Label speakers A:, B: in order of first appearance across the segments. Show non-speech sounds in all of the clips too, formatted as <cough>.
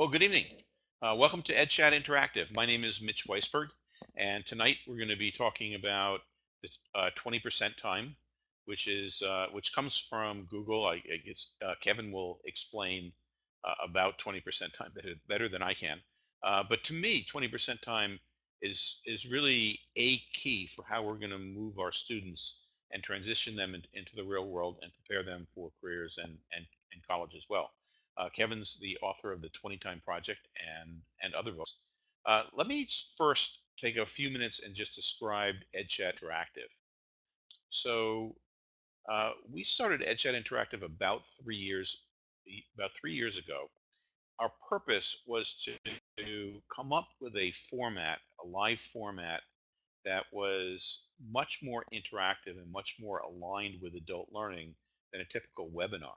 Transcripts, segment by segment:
A: Well, good evening. Uh, welcome to EdChat Interactive. My name is Mitch Weisburgh, and tonight we're going to be talking about the uh, 20% time, which is uh, which comes from Google. I, I guess uh, Kevin will explain uh, about 20% time better, better than I can. Uh, but to me, 20% time is is really a key for how we're going to move our students and transition them in, into the real world and prepare them for careers and and, and college as well. Uh, Kevin's the author of the 20 Time Project and and other books. Uh, let me first take a few minutes and just describe EdChat Interactive. So uh, we started EdChat Interactive about three years about three years ago. Our purpose was to, to come up with a format, a live format that was much more interactive and much more aligned with adult learning than a typical webinar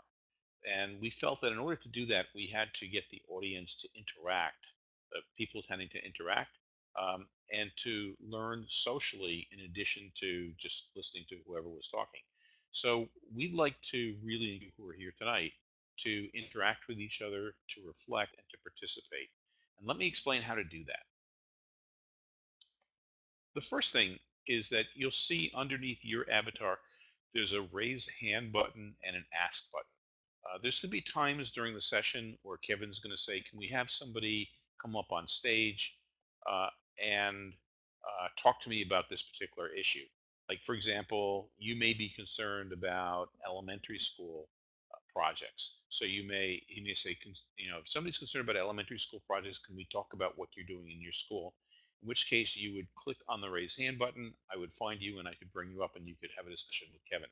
A: and we felt that in order to do that, we had to get the audience to interact, uh, people tending to interact, um, and to learn socially in addition to just listening to whoever was talking. So we'd like to really, who are here tonight, to interact with each other, to reflect, and to participate. And let me explain how to do that. The first thing is that you'll see underneath your avatar, there's a raise hand button and an ask button. Uh, there's going to be times during the session where Kevin's going to say, "Can we have somebody come up on stage uh, and uh, talk to me about this particular issue?" Like, for example, you may be concerned about elementary school uh, projects. So you may he may say, you know, if somebody's concerned about elementary school projects, can we talk about what you're doing in your school? In which case, you would click on the raise hand button. I would find you, and I could bring you up, and you could have a discussion with Kevin.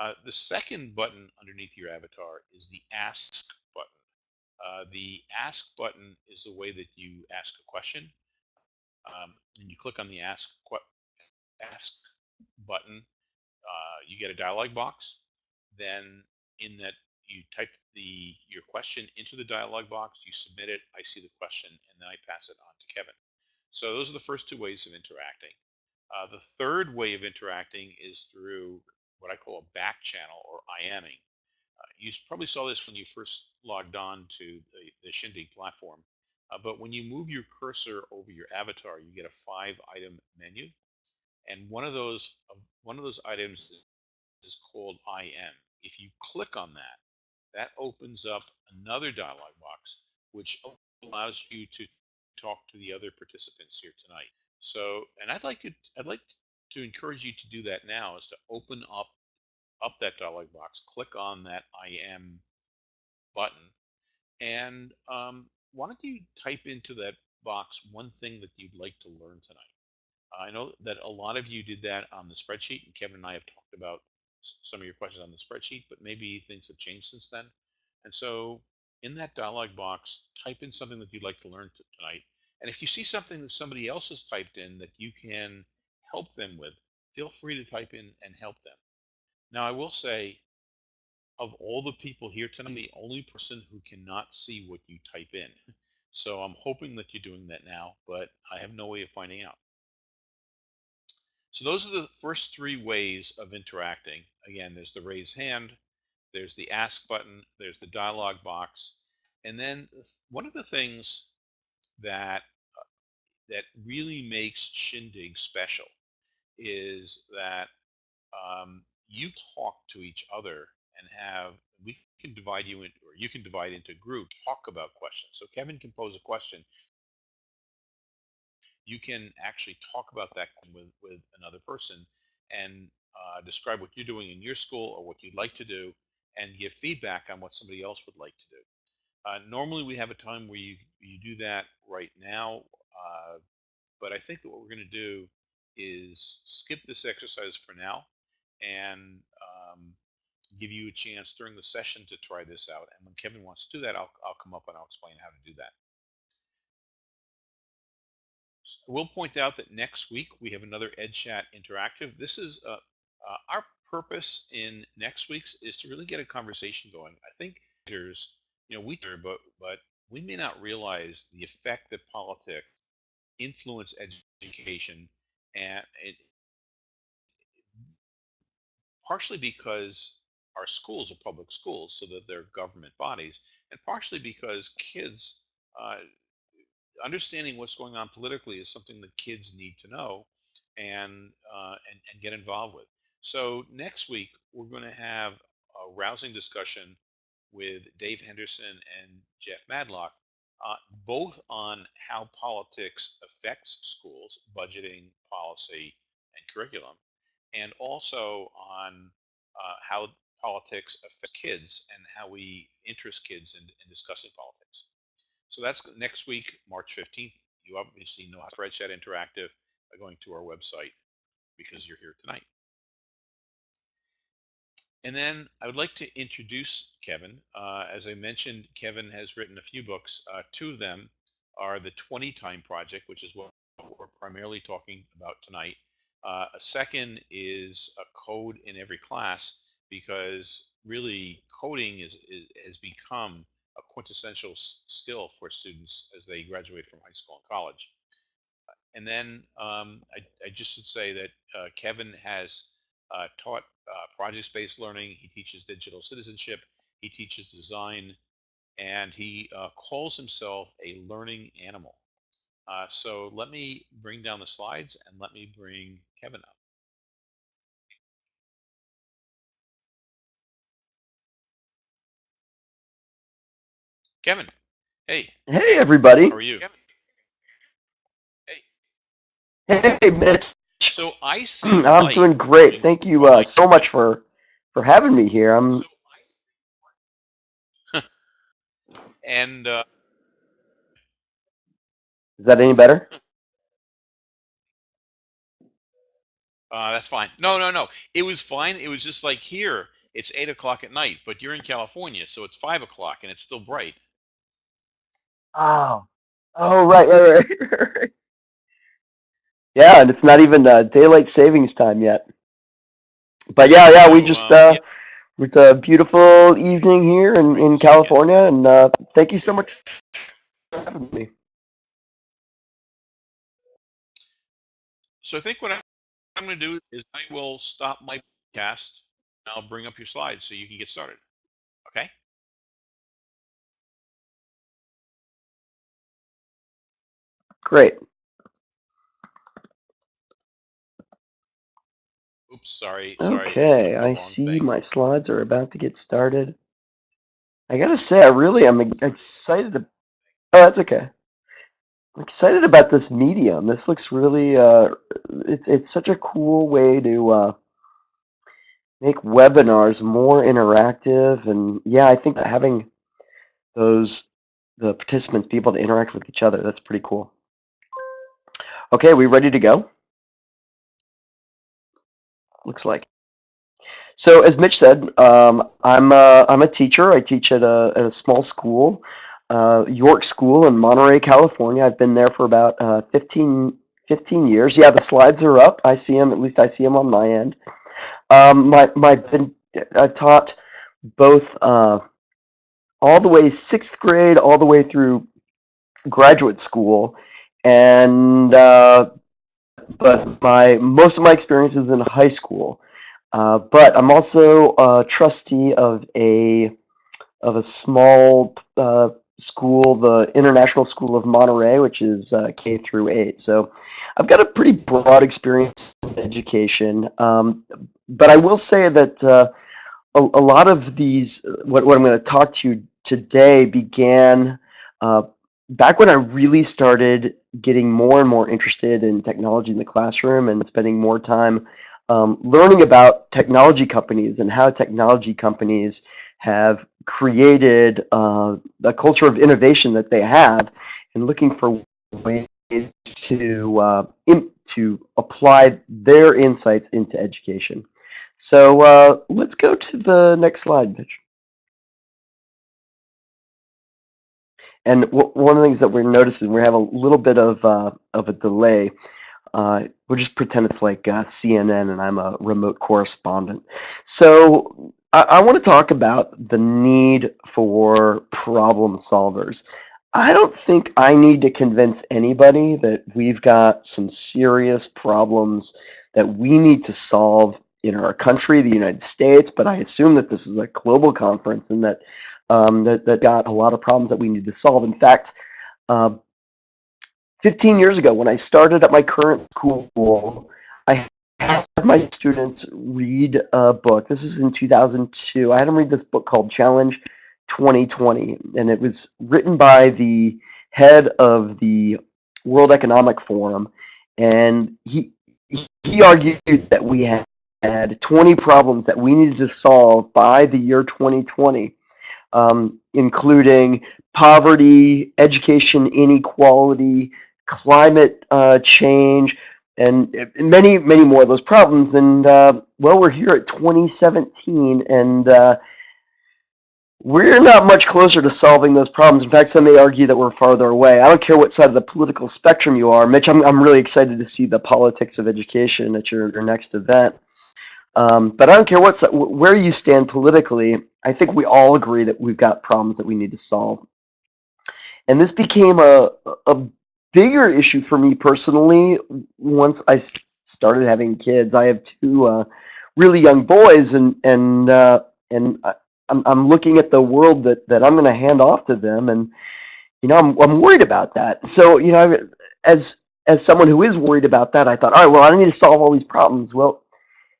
A: Uh, the second button underneath your avatar is the Ask button. Uh, the Ask button is the way that you ask a question. Um, and you click on the Ask, ask button, uh, you get a dialog box. Then in that you type the your question into the dialog box, you submit it, I see the question, and then I pass it on to Kevin. So those are the first two ways of interacting. Uh, the third way of interacting is through what I call a back channel or IMing. Uh, you probably saw this when you first logged on to the, the Shindig platform. Uh, but when you move your cursor over your avatar, you get a five item menu. And one of those one of those items is called IM. If you click on that, that opens up another dialog box, which allows you to talk to the other participants here tonight. So, and I'd like to, I'd like to encourage you to do that now is to open up up that dialog box, click on that IM button, and um, why don't you type into that box one thing that you'd like to learn tonight? I know that a lot of you did that on the spreadsheet, and Kevin and I have talked about some of your questions on the spreadsheet, but maybe things have changed since then. And so in that dialog box, type in something that you'd like to learn tonight. And if you see something that somebody else has typed in that you can help them with, feel free to type in and help them. Now, I will say, of all the people here tonight, I'm the only person who cannot see what you type in. <laughs> So I'm hoping that you're doing that now, but I have no way of finding out. So those are the first three ways of interacting. Again, there's the raise hand, there's the ask button, there's the dialog box, and then one of the things that uh, that really makes Shindig special is that um, you talk to each other and have we can divide you into or you can divide into groups talk about questions. So kevin can pose a question. You can actually talk about that with with another person and uh, describe what you're doing in your school or what you'd like to do and give feedback on what somebody else would like to do. Uh, normally we have a time where you you do that right now uh, but i think that what we're going to do is skip this exercise for now and um, give you a chance during the session to try this out. And when Kevin wants to do that, I'll, I'll come up and I'll explain how to do that. So I will point out that next week we have another EdChat Interactive. This is uh, uh, our purpose in next week's is to really get a conversation going. I think there's, you know, we do, but but we may not realize the effect that politics influence education and it, partially because our schools are public schools, so that they're government bodies, and partially because kids uh, understanding what's going on politically is something that kids need to know and uh, and, and get involved with. So next week we're going to have a rousing discussion with Dave Henderson and Jeff Madlock, uh, both on how politics affects schools, budgeting, policy, and curriculum, and also on uh, how politics affects kids and how we interest kids in, in discussing politics. So that's next week, March 15th. You obviously know how to Spreadchat Interactive by going to our website because you're here tonight. And then I would like to introduce Kevin. Uh, as I mentioned, Kevin has written a few books. Uh, two of them are the 20 Time Project, which is what we're primarily talking about tonight. Uh, a second is a code in every class because really coding is, is has become a quintessential skill for students as they graduate from high school and college. And then um, I, I, just should say that uh, Kevin has uh, taught uh, project-based learning. He teaches digital citizenship. He teaches design, and he uh, calls himself a learning animal. Uh, so let me bring down the slides and let me bring Kevin up. Kevin, hey.
B: Hey, everybody.
A: How are you? Kevin.
B: Hey. Hey, Mitch.
A: So I <clears throat> see.
B: I'm doing great. Thank you uh, so much for for having me here. I'm. <laughs>
A: and uh,
B: is that any better? <laughs>
A: Uh, that's fine. No, no, no. It was fine. It was just like here, it's eight o'clock at night, but you're in California, so it's five o'clock and it's still bright.
B: Oh, oh, right, right, right, <laughs> right. Yeah, and it's not even uh, daylight savings time yet. But yeah, yeah, we just uh, it's a beautiful evening here in in California, and uh, thank you so much for having me.
A: So I think what I'm going to do is I will stop my cast. And I'll bring up your slides so you can get started. Okay.
B: Great.
A: Oops, sorry. sorry
B: Okay, I see thing. my slides are about to get started. I gotta say, I really am excited. To... Oh, that's okay. I'm excited about this medium. This looks really, uh, it's it's such a cool way to uh, make webinars more interactive. And yeah, I think having those the participants be able to interact with each other, that's pretty cool. Okay, we ready to go? Looks like. So as Mitch said, um, I'm a, I'm a teacher. I teach at a, at a small school, uh, York School in Monterey, California. I've been there for about uh, 15, 15 years. Yeah, the slides are up. I see them. At least I see them on my end. Um, my my been I taught both uh, all the way sixth grade all the way through graduate school, and uh, but my most of my experience is in high school. Uh, but I'm also a trustee of a of a small uh, school, the International School of Monterey, which is uh, K through eight. So I've got a pretty broad experience in education. Um, but I will say that uh, a, a, lot of these, what, what I'm going to talk to you today, began uh, back when I really started getting more and more interested in technology in the classroom and spending more time um, learning about technology companies and how technology companies have created uh, the culture of innovation that they have and looking for ways to uh, to apply their insights into education. So uh, let's go to the next slide, Mitch. And one of the things that we're noticing, we have a little bit of uh, of a delay. Uh, we'll just pretend it's like uh, CNN and I'm a remote correspondent. So I, I want to talk about the need for problem solvers. I don't think I need to convince anybody that we've got some serious problems that we need to solve in our country, the United States, but I assume that this is a global conference and that um, that, that got a lot of problems that we need to solve. In fact, Um, 15 years ago, when I started at my current school, I had my students read a book. This is in 2002. I had them read this book called Challenge 2020, and it was written by the head of the World Economic Forum, and he he argued that we had 20 problems that we needed to solve by the year 2020, um, including poverty, education inequality, climate uh, change, and uh, many, many more of those problems. And uh, well, we're here at 2017, and uh, we're not much closer to solving those problems. In fact, some may argue that we're farther away. I don't care what side of the political spectrum you are. Mitch, I'm, I'm really excited to see the politics of education at your, your next event. Um, but I don't care what where you stand politically. I think we all agree that we've got problems that we need to solve. And this became a, a bigger issue for me personally once I started having kids. I have two uh, really young boys, and and uh, and I'm I'm looking at the world that that I'm going to hand off to them, and you know I'm I'm worried about that. So you know, as as someone who is worried about that, I thought, all right, well, I need to solve all these problems. Well,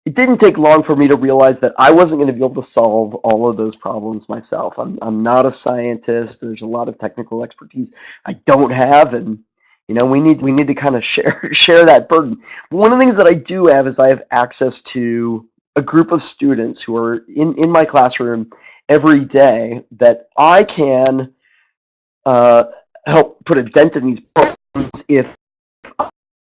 B: it didn't take long for me to realize that I wasn't going to be able to solve all of those problems myself. I'm I'm not a scientist. There's a lot of technical expertise I don't have, and you know we need we need to kind of <laughs> share share that burden. One of the things that I do have is I have access to a group of students who are in in my classroom every day that I can uh, help put a dent in these problems if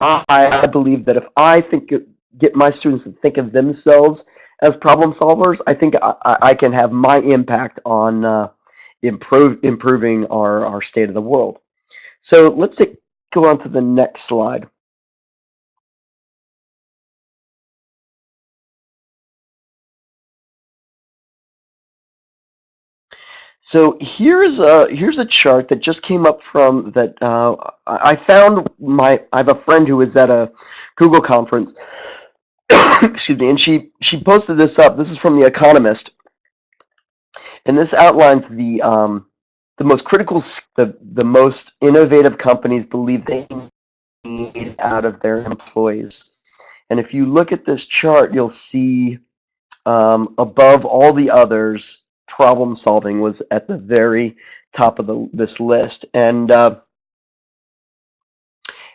B: I, I believe that if I think get my students to think of themselves as problem solvers, I think I, I can have my impact on uh, improve improving our, our state of the world. So let's take, go on to the next slide. So here's a here's a chart that just came up from that uh, I found my I have a friend who was at a Google conference <coughs> excuse me, and she she posted this up. This is from the Economist, and this outlines the um, the most critical, the the most innovative companies believe they need out of their employees. And if you look at this chart, you'll see um, above all the others, problem solving was at the very top of the, this list. And uh,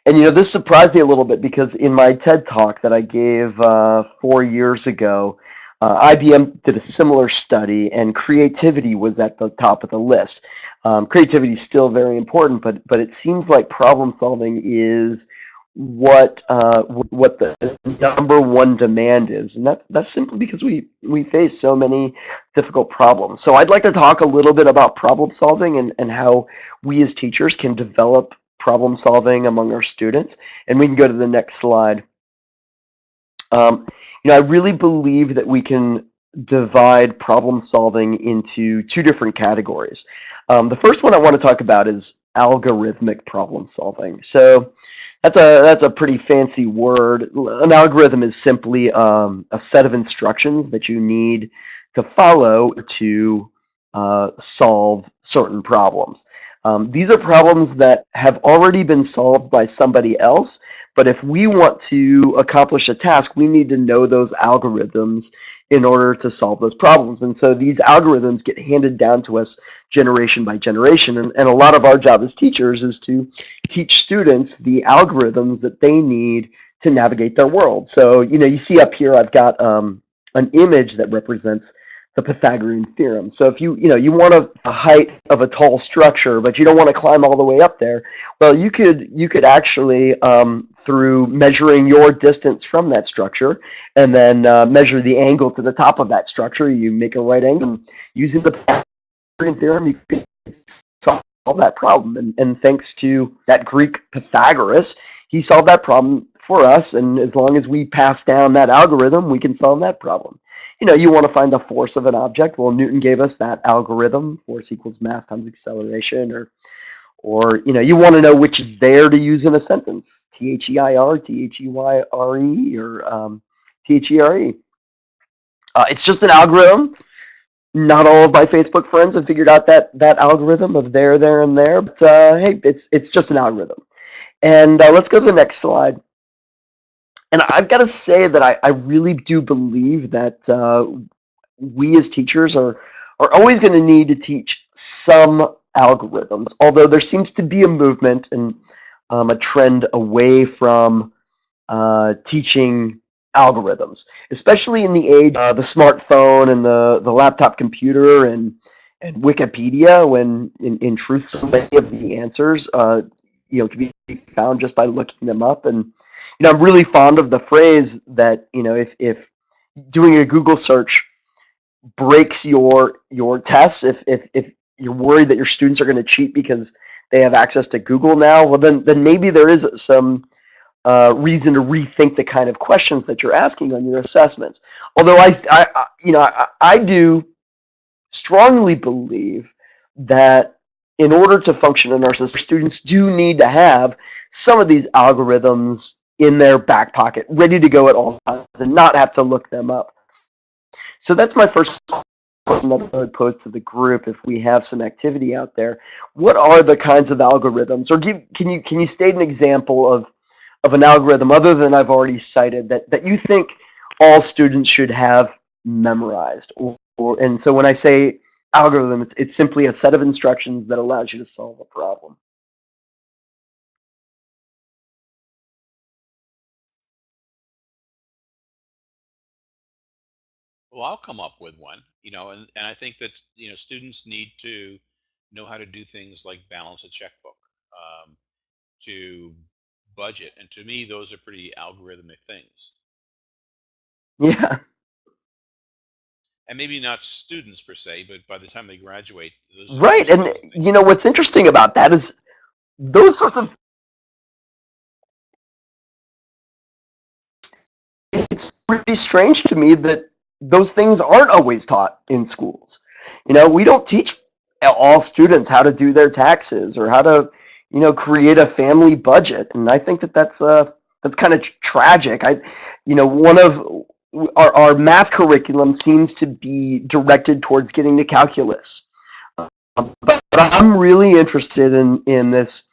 B: and you know this surprised me a little bit because in my TED talk that I gave uh, four years ago, uh, IBM did a similar study, and creativity was at the top of the list. Um, creativity is still very important, but but it seems like problem solving is what uh, what the number one demand is, and that's that's simply because we we face so many difficult problems. So I'd like to talk a little bit about problem solving and and how we as teachers can develop problem solving among our students. And we can go to the next slide. Um, you know, I really believe that we can divide problem solving into two different categories. Um, the first one I want to talk about is algorithmic problem solving. So that's a that's a pretty fancy word. An algorithm is simply um, a set of instructions that you need to follow to uh, solve certain problems. Um, these are problems that have already been solved by somebody else, but if we want to accomplish a task, we need to know those algorithms in order to solve those problems. And so these algorithms get handed down to us generation by generation. And, and a lot of our job as teachers is to teach students the algorithms that they need to navigate their world. So, you know, you see up here, I've got um, an image that represents the Pythagorean theorem. So if you, you know, you want a, a, height of a tall structure, but you don't want to climb all the way up there, well, you could, you could actually, um, through measuring your distance from that structure and then uh, measure the angle to the top of that structure, you make a right angle. Using the Pythagorean theorem, you can solve that problem. And, and thanks to that Greek Pythagoras, he solved that problem for us. And as long as we pass down that algorithm, we can solve that problem you know, you want to find the force of an object. Well, Newton gave us that algorithm, force equals mass times acceleration, or, or you know, you want to know which there to use in a sentence, T-H-E-I-R, T-H-E-Y-R-E, or um, T-H-E-R-E. Uh, it's just an algorithm. not all of my Facebook friends have figured out that that algorithm of there, there, and there. But uh, hey, it's it's just an algorithm. And uh, let's go to the next slide. And I've got to say that I, I really do believe that uh, we as teachers are are always going to need to teach some algorithms. Although there seems to be a movement and um, a trend away from uh, teaching algorithms, especially in the age of the smartphone and the, the laptop computer and and Wikipedia. When in, in truth, so many of the answers, uh, you know, can be found just by looking them up. And you know, I'm really fond of the phrase that you know, if if doing a Google search breaks your your tests, if if if you're worried that your students are going to cheat because they have access to Google now, well then then maybe there is some uh, reason to rethink the kind of questions that you're asking on your assessments. Although I, I you know, I, I do strongly believe that in order to function in our system, students do need to have some of these algorithms in their back pocket, ready to go at all times, and not have to look them up. So that's my first question that I would pose to the group if we have some activity out there. What are the kinds of algorithms, or give, can you can you state an example of of an algorithm other than I've already cited that that you think all students should have memorized? Or, or and so when I say algorithm, it's it's simply a set of instructions that allows you to solve a problem.
A: Well, I'll come up with one, you know, and, and I think that, you know, students need to know how to do things like balance a checkbook, um, to budget. And to me, those are pretty algorithmic things.
B: Yeah,
A: And maybe not students per se, but by the time they graduate, those
B: right. And
A: things.
B: you know what's interesting about that is those sorts of it's pretty strange to me that those things aren't always taught in schools. You know, we don't teach all students how to do their taxes or how to, you know, create a family budget. And I think that that's uh that's kind of tragic. I, you know, one of our, our math curriculum seems to be directed towards getting to calculus. But, but I'm really interested in in this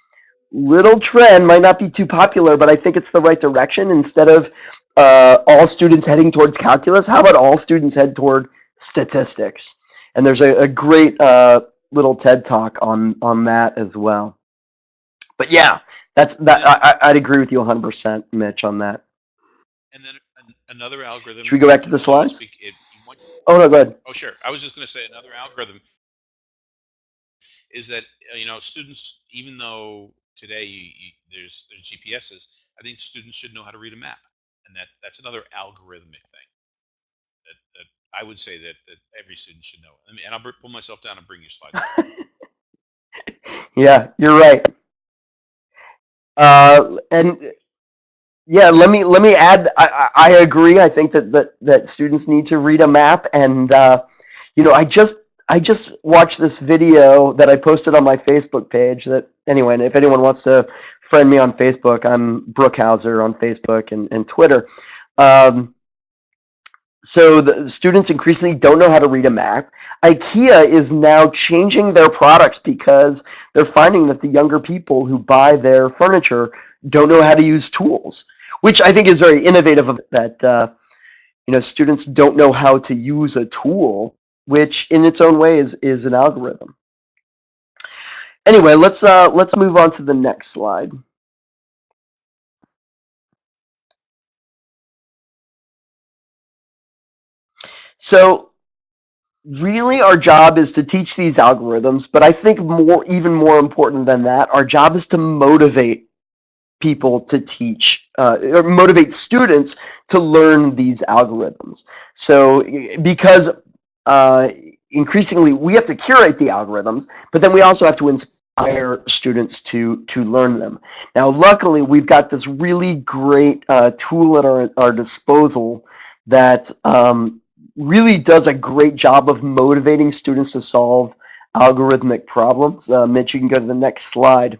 B: little trend might not be too popular, but I think it's the right direction. Instead of uh, all students heading towards calculus, how about all students head toward statistics? And there's a, a great uh, little TED talk on on that as well. But yeah, that's that. I, I'd agree with you 100%, Mitch, on that.
A: and then another algorithm.
B: Should we go back to the slides?
A: speak, it, you want,
B: Oh no, go ahead.
A: oh, sure. I was just going to say another algorithm is that, uh, you know, students, even though today you, you, there's, there's GPSs, I think students should know how to read a map. And that, that's another algorithmic thing. that, that I would say that, that every student should know. I mean, and I'll pull myself down and bring you slides <laughs> up.
B: yeah, you're right. Uh, and Yeah, let me let me add. I, I I agree. I think that, that that students need to read a map, and uh, you know, I just I just watched this video that I posted on my Facebook page. That anyway, if anyone wants to friend me on Facebook, I'm Brookhouser on Facebook and, and Twitter. Um, so the students increasingly don't know how to read a map. IKEA is now changing their products because they're finding that the younger people who buy their furniture don't know how to use tools, which I think is very innovative. That uh, you know students don't know how to use a tool, which in its own way is is an algorithm. Anyway, let's uh, let's move on to the next slide. So really our job is to teach these algorithms, but I think more even more important than that, our job is to motivate people to teach uh, or motivate students to learn these algorithms. So because uh, increasingly we have to curate the algorithms, but then we also have to inspire students to to learn them. Now, luckily, we've got this really great uh, tool at our our disposal that um, really does a great job of motivating students to solve algorithmic problems. Uh, Mitch, you can go to the next slide.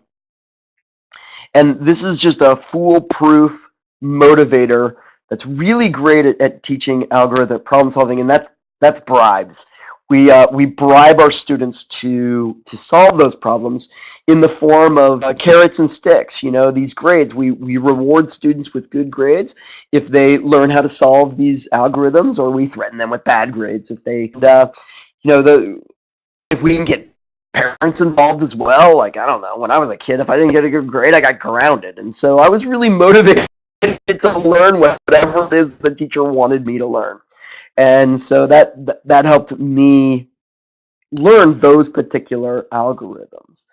B: And this is just a foolproof motivator that's really great at, at teaching algorithmic problem solving, and that's that's bribes. we uh, we bribe our students to to solve those problems in the form of uh, carrots and sticks. You know, these grades. We we reward students with good grades if they learn how to solve these algorithms, or we threaten them with bad grades if they. Uh, you know, the if we can get parents involved as well. Like I don't know, when I was a kid, if I didn't get a good grade, I got grounded, and so I was really motivated <laughs> to learn whatever it is the teacher wanted me to learn and so that that helped me learn those particular algorithms.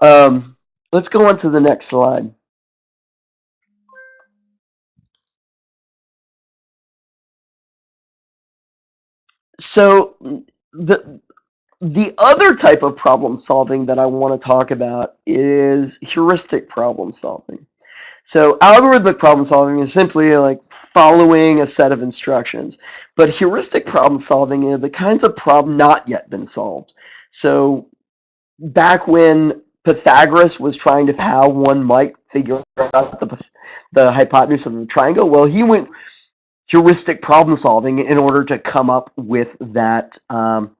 B: Um, let's go on to the next slide. So the the other type of problem solving that I want to talk about is heuristic problem solving. So algorithmic problem solving is simply like following a set of instructions. But heuristic problem solving are the kinds of problem not yet been solved. So back when Pythagoras was trying to how one might figure out the, the hypotenuse of the triangle, well, he went heuristic problem solving in order to come up with that um,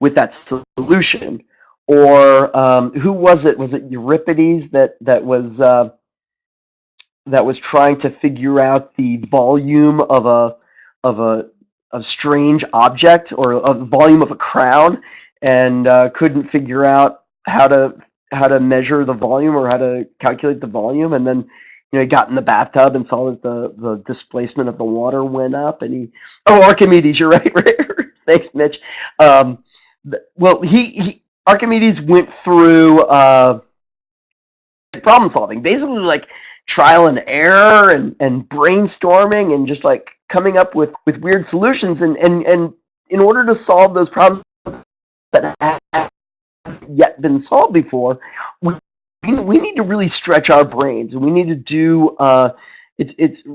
B: with that solution or um, who was it? Was it Euripides that that was uh, that was trying to figure out the volume of a of a a strange object or a volume of a crown, and uh, couldn't figure out how to how to measure the volume or how to calculate the volume, and then you know he got in the bathtub and saw that the the displacement of the water went up, and he oh Archimedes, you're right, <laughs> right. Thanks, Mitch. Um, well, he, he Archimedes went through uh, problem solving, basically like trial and error and, and brainstorming and just like coming up with, with weird solutions. And, and, and in order to solve those problems that haven't yet been solved before, we, we need to really stretch our brains and we need to do uh, it's it's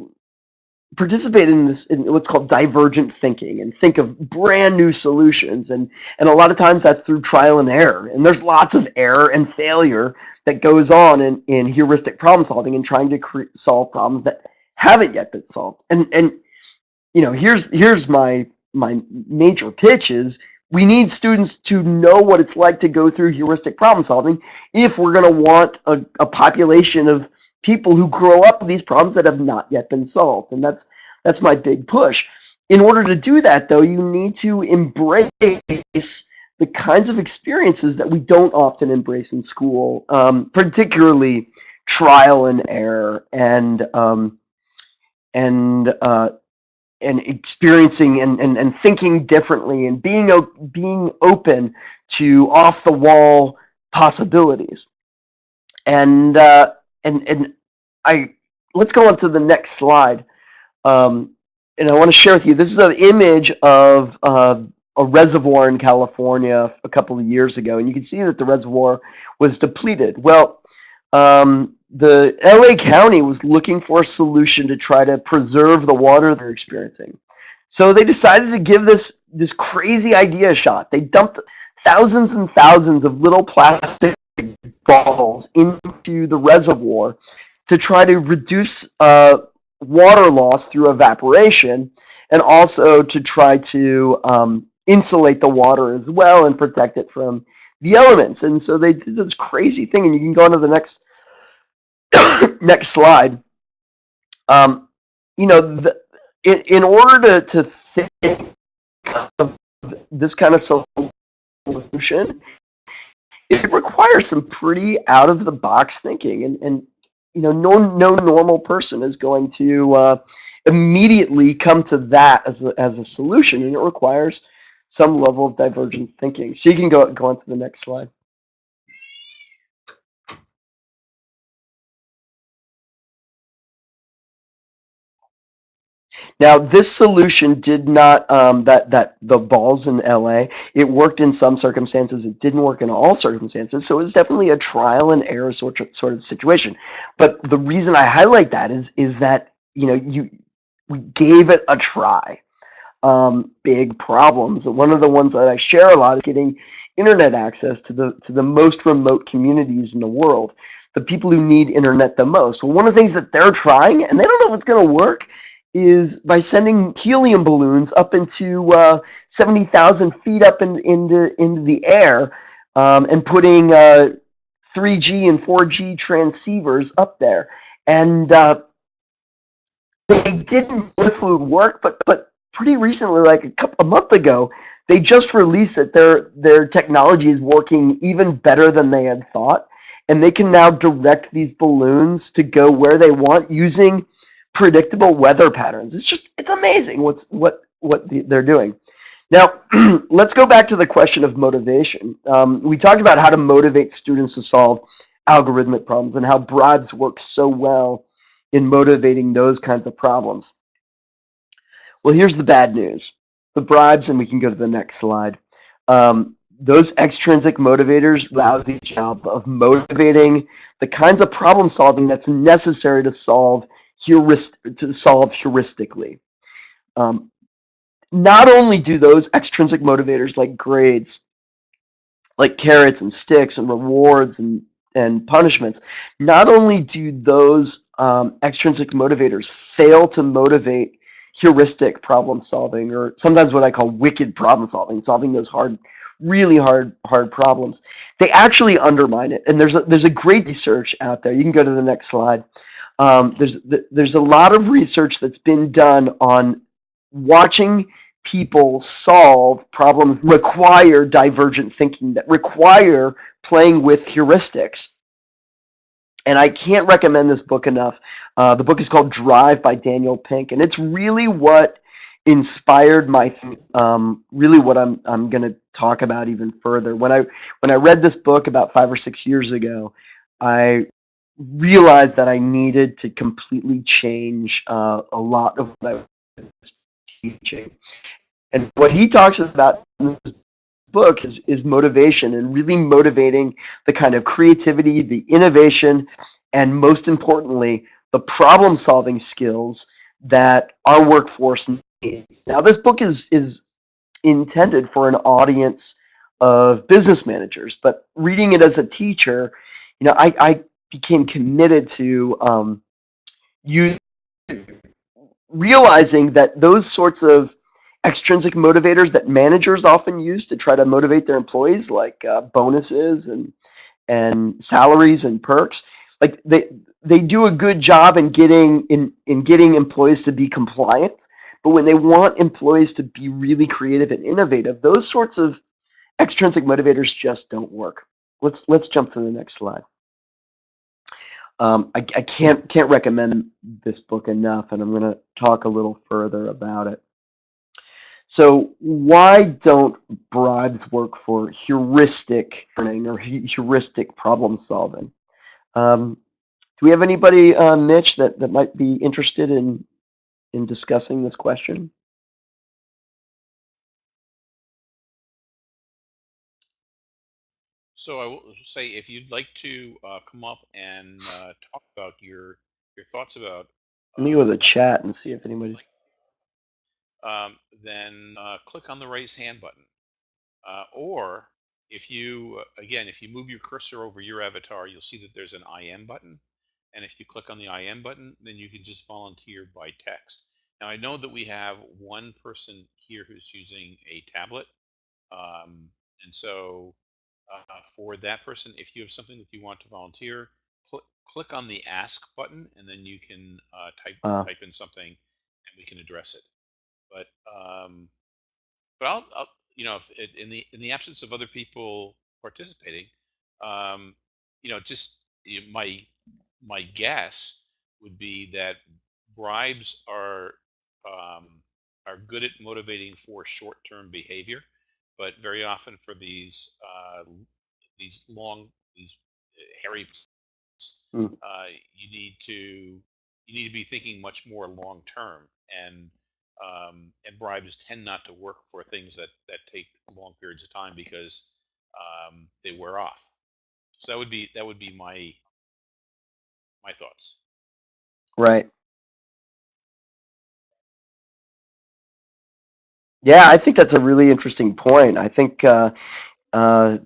B: participate in this in what's called divergent thinking and think of brand new solutions. And and a lot of times that's through trial and error. And there's lots of error and failure that goes on in, in heuristic problem solving and trying to solve problems that haven't yet been solved. And and you know here's here's my my major pitch is we need students to know what it's like to go through heuristic problem solving if we're going to want a, a population of people who grow up with these problems that have not yet been solved. And that's that's my big push. In order to do that, though, you need to embrace the kinds of experiences that we don't often embrace in school, um, particularly trial and error and um, and uh, and experiencing and, and, and thinking differently and being being open to off the wall possibilities. And uh, and and I let's go on to the next slide. Um, and I want to share with you. This is an image of uh, a reservoir in California a couple of years ago, and you can see that the reservoir was depleted. Well, um, the LA County was looking for a solution to try to preserve the water they're experiencing. So they decided to give this this crazy idea a shot. They dumped thousands and thousands of little plastic balls into the reservoir to try to reduce uh, water loss through evaporation and also to try to um, insulate the water as well and protect it from the elements. And so they did this crazy thing, and you can go on to the next <coughs> next slide. Um, you know, the, in, in order to, to think of this kind of solution, it requires some pretty out of the box thinking and and you know no no normal person is going to uh, immediately come to that as a, as a solution and it requires some level of divergent thinking. So you can go go on to the next slide Now, this solution did not um, that that the balls in LA. It worked in some circumstances. It didn't work in all circumstances. So it was definitely a trial and error sort of, sort of situation. But the reason I highlight that is is that you know you we gave it a try. Um, big problems. One of the ones that I share a lot is getting internet access to the to the most remote communities in the world. The people who need internet the most. Well, one of the things that they're trying, and they don't know if it's going to work, is by sending helium balloons up into uh, 70,000 feet up in, into, into the air um, and putting uh, 3G and 4G transceivers up there. And uh, they didn't know if it would work, but, but pretty recently, like a, couple, a month ago, they just released that their, their technology is working even better than they had thought. And they can now direct these balloons to go where they want using predictable weather patterns. It's just it's amazing what's what what the, they're doing. Now, <clears throat> let's go back to the question of motivation. Um, we talked about how to motivate students to solve algorithmic problems and how bribes work so well in motivating those kinds of problems. Well, here's the bad news. The bribes, and we can go to the next slide. Um, those extrinsic motivators, lousy job of motivating the kinds of problem solving that's necessary to solve to solve heuristically. Um, not only do those extrinsic motivators like grades, like carrots and sticks and rewards and and punishments, not only do those um, extrinsic motivators fail to motivate heuristic problem solving, or sometimes what I call wicked problem solving, solving those hard, really hard, hard problems, they actually undermine it. And there's a, there's a great research out there. You can go to the next slide um, there's there's a lot of research that's been done on watching people solve problems require divergent thinking that require playing with heuristics. And i can't recommend this book enough. Uh, the book is called drive by daniel pink and it's really what inspired my um, really what i'm i'm going to talk about even further. When i when i read this book about five or six years ago i realized that I needed to completely change uh, a lot of what I was teaching. And what he talks about in this book is, is motivation and really motivating the kind of creativity, the innovation, and most importantly, the problem solving skills that our workforce needs. Now, this book is, is intended for an audience of business managers, but reading it as a teacher, you know, I, I became committed to um, realizing that those sorts of extrinsic motivators that managers often use to try to motivate their employees, like uh, bonuses and and salaries and perks, like they they do a good job in getting in in getting employees to be compliant. But when they want employees to be really creative and innovative, those sorts of extrinsic motivators just don't work. Let's let's jump to the next slide. Um, I, I can't can't recommend this book enough, and I'm going to talk a little further about it. So, why don't bribes work for heuristic learning or heuristic problem solving? Um, do we have anybody, uh, Mitch, that, that might be interested in in discussing this question?
A: So I will say, if you'd like to uh, come up and uh, talk about your your thoughts about,
B: Let me go to
A: uh,
B: the chat and see if anybody's.
A: um, then uh, click on the raise hand button. Uh, or if you, uh, again, if you move your cursor over your avatar, you'll see that there's an IM button. And if you click on the IM button, then you can just volunteer by text. Now I know that we have one person here who's using a tablet, um, and so uh, for that person, if you have something that you want to volunteer, cl- click on the ask button, and then you can uh, type
B: Uh,
A: type in something, and we can address it. But um, but I'll, I'll you know if it, in the in the absence of other people participating, um, you know just you my my guess would be that bribes are um, are good at motivating for short-term behavior but very often for these uh, these long these uh, hairy
B: mm,
A: uh, you need to you need to be thinking much more long term and um, and bribes tend not to work for things that that take long periods of time because um, they wear off. So that would be that would be my my thoughts.
B: Right. Yeah, I think that's a really interesting point. I think, uh, uh,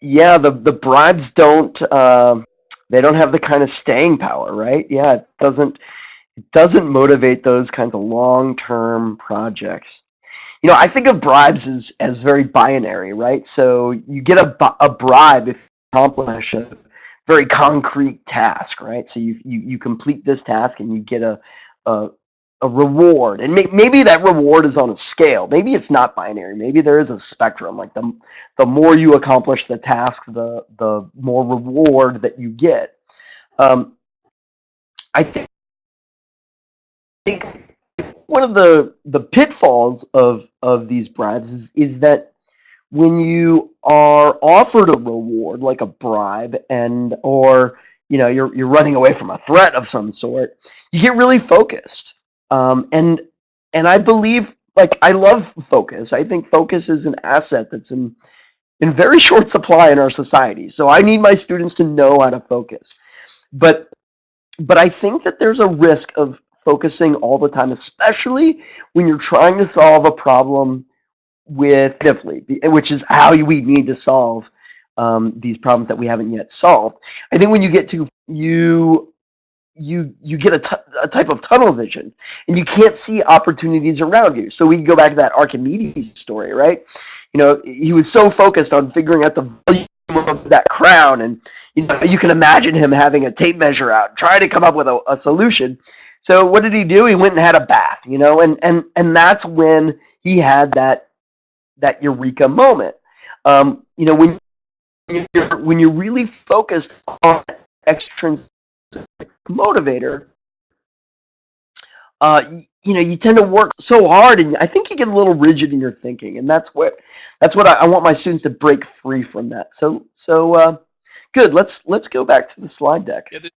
B: yeah, the the bribes don't um, they don't have the kind of staying power, right? Yeah, it doesn't it doesn't motivate those kinds of long-term projects. You know, I think of bribes as, as very binary, right? So you get a, a bribe if you accomplish a very concrete task, right? So you, you, you complete this task and you get a, a, a reward. And may, maybe that reward is on a scale. Maybe it's not binary. Maybe there is a spectrum. Like the, the more you accomplish the task, the, the more reward that you get. Um, I think think one of the the pitfalls of of these bribes is is that when you are offered a reward like a bribe and or you know you're you're running away from a threat of some sort you get really focused um, and and i believe like i love focus. I think focus is an asset that's in in very <laughs> short supply in our society. So i need my students to know how to focus. But but i think that there's a risk of focusing all the time, especially when you're trying to solve a problem with which is how we need to solve um, these problems that we haven't yet solved. I think when you get to you you you get a, a type of tunnel vision and you can't see opportunities around you. So we go back to that Archimedes story, right? You know, he was so focused on figuring out the volume of that crown and you know you can imagine him having a tape measure out trying to come up with a, a solution so what did he do? He went and had a bath, you know, and and and that's when he had that that eureka moment. Um, you know, when you're when you're really focused on extrinsic motivator, uh, you, you, know, you tend to work so hard, and I think you get a little rigid in your thinking, and that's what that's what I, I want my students to break free from that. So so uh, good. Let's let's go back to the slide deck.
A: Yeah, the,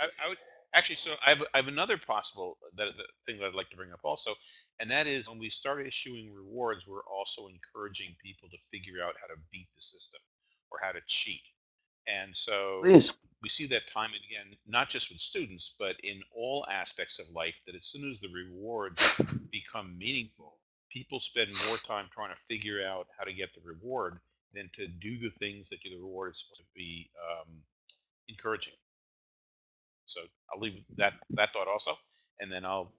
A: I, I would Actually, so I have, I have another possible that, that thing that I'd like to bring up also, and that is when we start issuing rewards, we're also encouraging people to figure out how to beat the system or how to cheat. And so
B: Please.
A: we see that time and again, not just with students, but in all aspects of life, that as soon as the rewards become meaningful, people spend more time trying to figure out how to get the reward than to do the things that the reward is supposed to be um, encouraging. So I'll leave that that thought also, and then I'll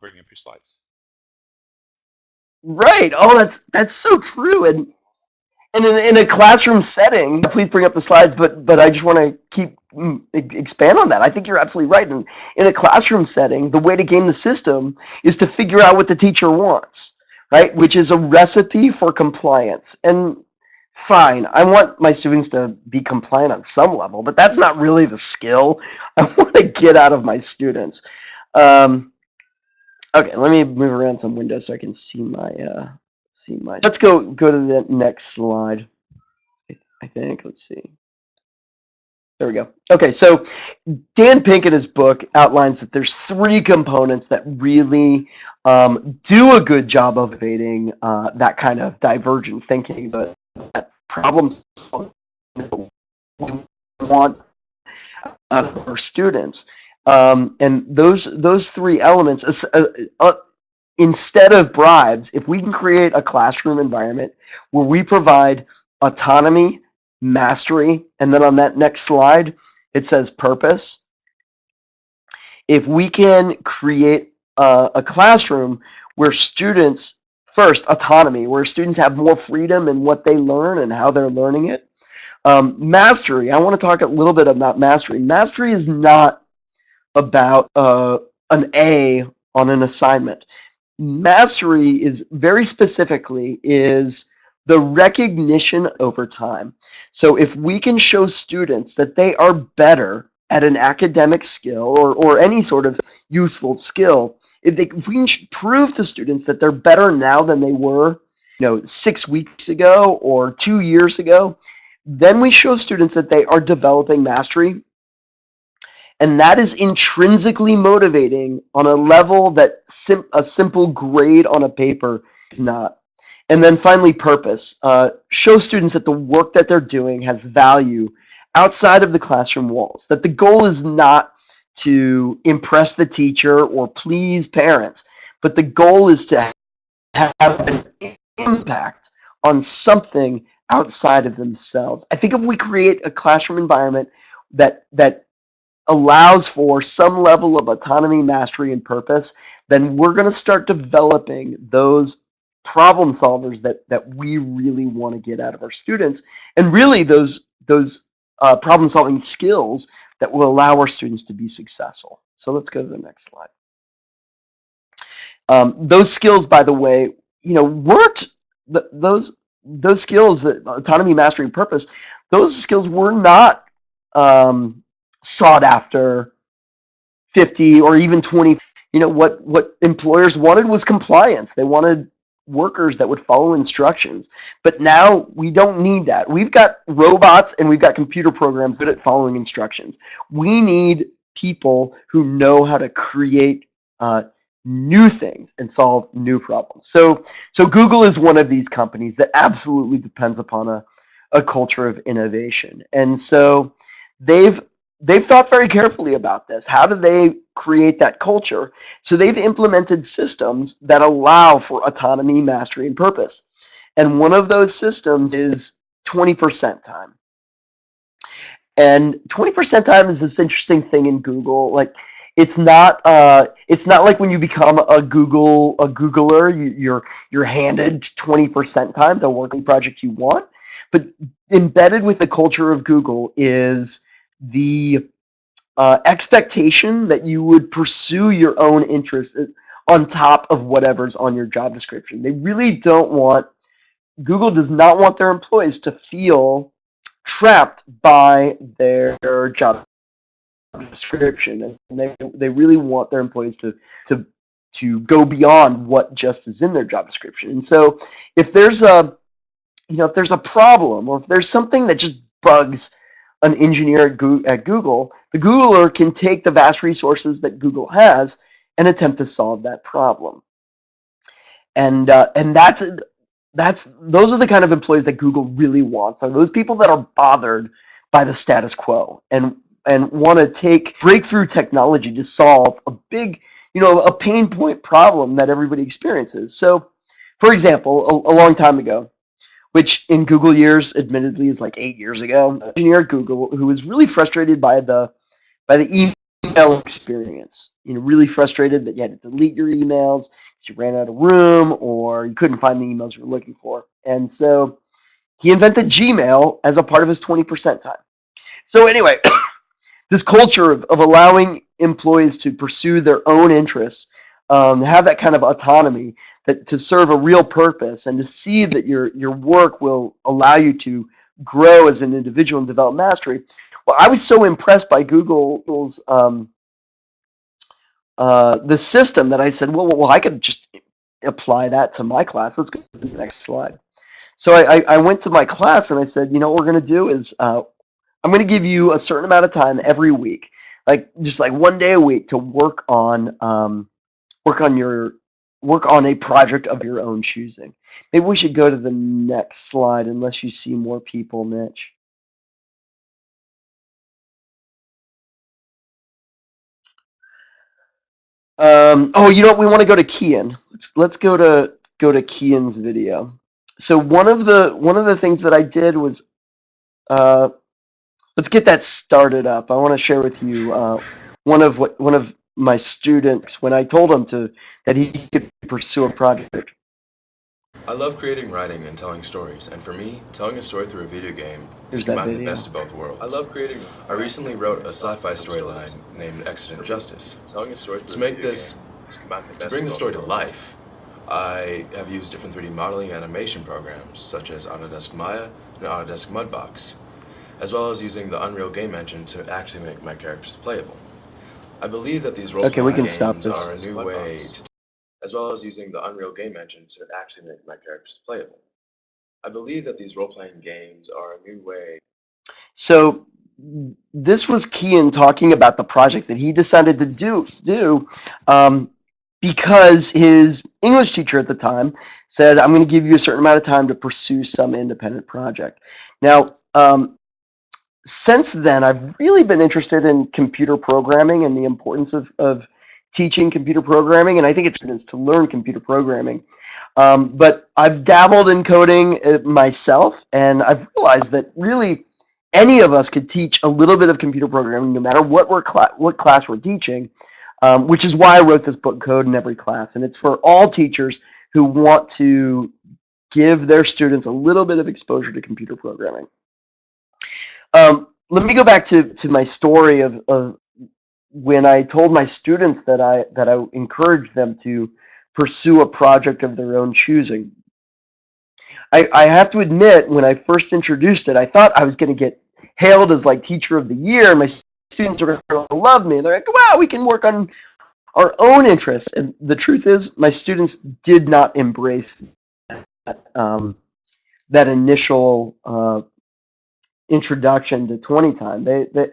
A: bring up your slides.
B: Right. Oh, that's that's so true. And and in, in a classroom setting, please bring up the slides. But but I just want to keep mm, expand on that. I think you're absolutely right. And in a classroom setting, the way to game the system is to figure out what the teacher wants, right? Which is a recipe for compliance. And fine, I want my students to be compliant on some level, but that's not really the skill <laughs> I want to get out of my students. Um, okay, let me move around some windows so I can see my uh, see my. Let's go go to the next slide. I think. Let's see. There we go. Okay, so Dan Pink in his book outlines that there's three components that really um, do a good job of evading uh, that kind of divergent thinking, but problems we want out of our students. Um, and those those three elements, uh, uh, instead of bribes, if we can create a classroom environment where we provide autonomy, mastery, and then on that next slide, it says purpose. If we can create uh, a classroom where students first autonomy where students have more freedom in what they learn and how they're learning it. Um, mastery i want to talk a little bit about mastery. Mastery is not about uh, an a on an assignment mastery is very specifically is the recognition over time so if we can show students that they are better at an academic skill or, or any sort of useful skill if, they, if we can prove to students that they're better now than they were, you know, six weeks ago or two years ago, then we show students that they are developing mastery. And that is intrinsically motivating on a level that sim a simple grade on a paper is not. And then finally, purpose. Uh, show students that the work that they're doing has value outside of the classroom walls. That the goal is not to impress the teacher or please parents, but the goal is to have an impact on something outside of themselves. I think if we create a classroom environment that that allows for some level of autonomy, mastery, and purpose, then we're going to start developing those problem solvers that that we really want to get out of our students, and really those those uh, problem solving skills that will allow our students to be successful. So let's go to the next slide. Um, those skills, by the way, you know, weren't th those those skills that autonomy, mastery, and purpose. Those skills were not um, sought after 50 or even 20 you know what what employers wanted was compliance. They wanted workers that would follow instructions. But now we don't need that. We've got robots and we've got computer programs good at following instructions. We need people who know how to create uh, new things and solve new problems. So so google is one of these companies that absolutely depends upon a, a culture of innovation. And so they've they've thought very carefully about this. How do they create that culture? So they've implemented systems that allow for autonomy, mastery, and purpose. And one of those systems is 20% time. And 20% time is this interesting thing in Google. Like it's not uh, it's not like when you become a Google a Googler, you, you're you're handed 20% time to work on project you want. But embedded with the culture of Google is the uh, expectation that you would pursue your own interests on top of whatever's on your job description. They really don't want, Google does not want their employees to feel trapped by their job description. And they, they really want their employees to, to, to go beyond what just is in their job description. And so if there's a, you know, if there's a problem or if there's something that just bugs an engineer at, Google, the Googler can take the vast resources that Google has and attempt to solve that problem. And uh, and that's that's those are the kind of employees that Google really wants. Are those people that are bothered by the status quo and and want to take breakthrough technology to solve a big, you know, a pain point problem that everybody experiences. So, for example, a, a long time ago, which in Google years, admittedly, is like eight years ago. Engineer at Google who was really frustrated by the by the email experience. You know, really frustrated that you had to delete your emails, you ran out of room, or you couldn't find the emails you were looking for. And so he invented Gmail as a part of his 20% time. So anyway, <coughs> this culture of, of allowing employees to pursue their own interests, um, have that kind of autonomy, that to serve a real purpose and to see that your your work will allow you to grow as an individual and develop mastery. Well, I was so impressed by Google's um, uh, the system that I said, well, well, I could just apply that to my class. Let's go to the next slide. So I, I went to my class and I said, you know, what we're going to do is uh, I'm going to give you a certain amount of time every week, like just like one day a week to work on um, work on your work on a project of your own choosing. Maybe we should go to the next slide unless you see more people, Mitch. Um, oh, you know what? We want to go to Kian. Let's let's go to go to Kian's video. So one of the one of the things that I did was, uh, let's get that started up. I want to share with you uh, one of what one of my students when I told him to that he could pursue a project.
C: I love creating writing and telling stories, and for me, telling a story through a video game is combining the best of both worlds. I love creating. I recently wrote a sci-fi storyline named Exigent Justice. Telling a story to make this, to bring the story to life, I have used different 3D modeling animation programs such as Autodesk Maya and Autodesk Mudbox, as well as using the Unreal Game Engine to actually make my characters playable. I believe that these role-playing okay, games are a new way to as well as using the Unreal Game Engine to actually make my characters playable. I believe that these role-playing games are a new way.
B: So this was Kian talking about the project that he decided to do do um, because his English teacher at the time said, "I'm going to give you a certain amount of time to pursue some independent project." Now, um, since then, I've really been interested in computer programming and the importance of, of teaching computer programming, and I think it's to learn computer programming. Um, but I've dabbled in coding uh, myself, and I've realized that really any of us could teach a little bit of computer programming, no matter what we're cla- what class we're teaching. Um, which is why I wrote this book, Code in Every Class, and it's for all teachers who want to give their students a little bit of exposure to computer programming. Um, let me go back to, to my story of, of when I told my students that I that I encouraged them to pursue a project of their own choosing. I, I have to admit, when I first introduced it, I thought I was going to get hailed as like teacher of the year. My students are going to love me. They're like, wow, we can work on our own interests. And the truth is, my students did not embrace that, um, that initial uh, introduction to 20 time. They, they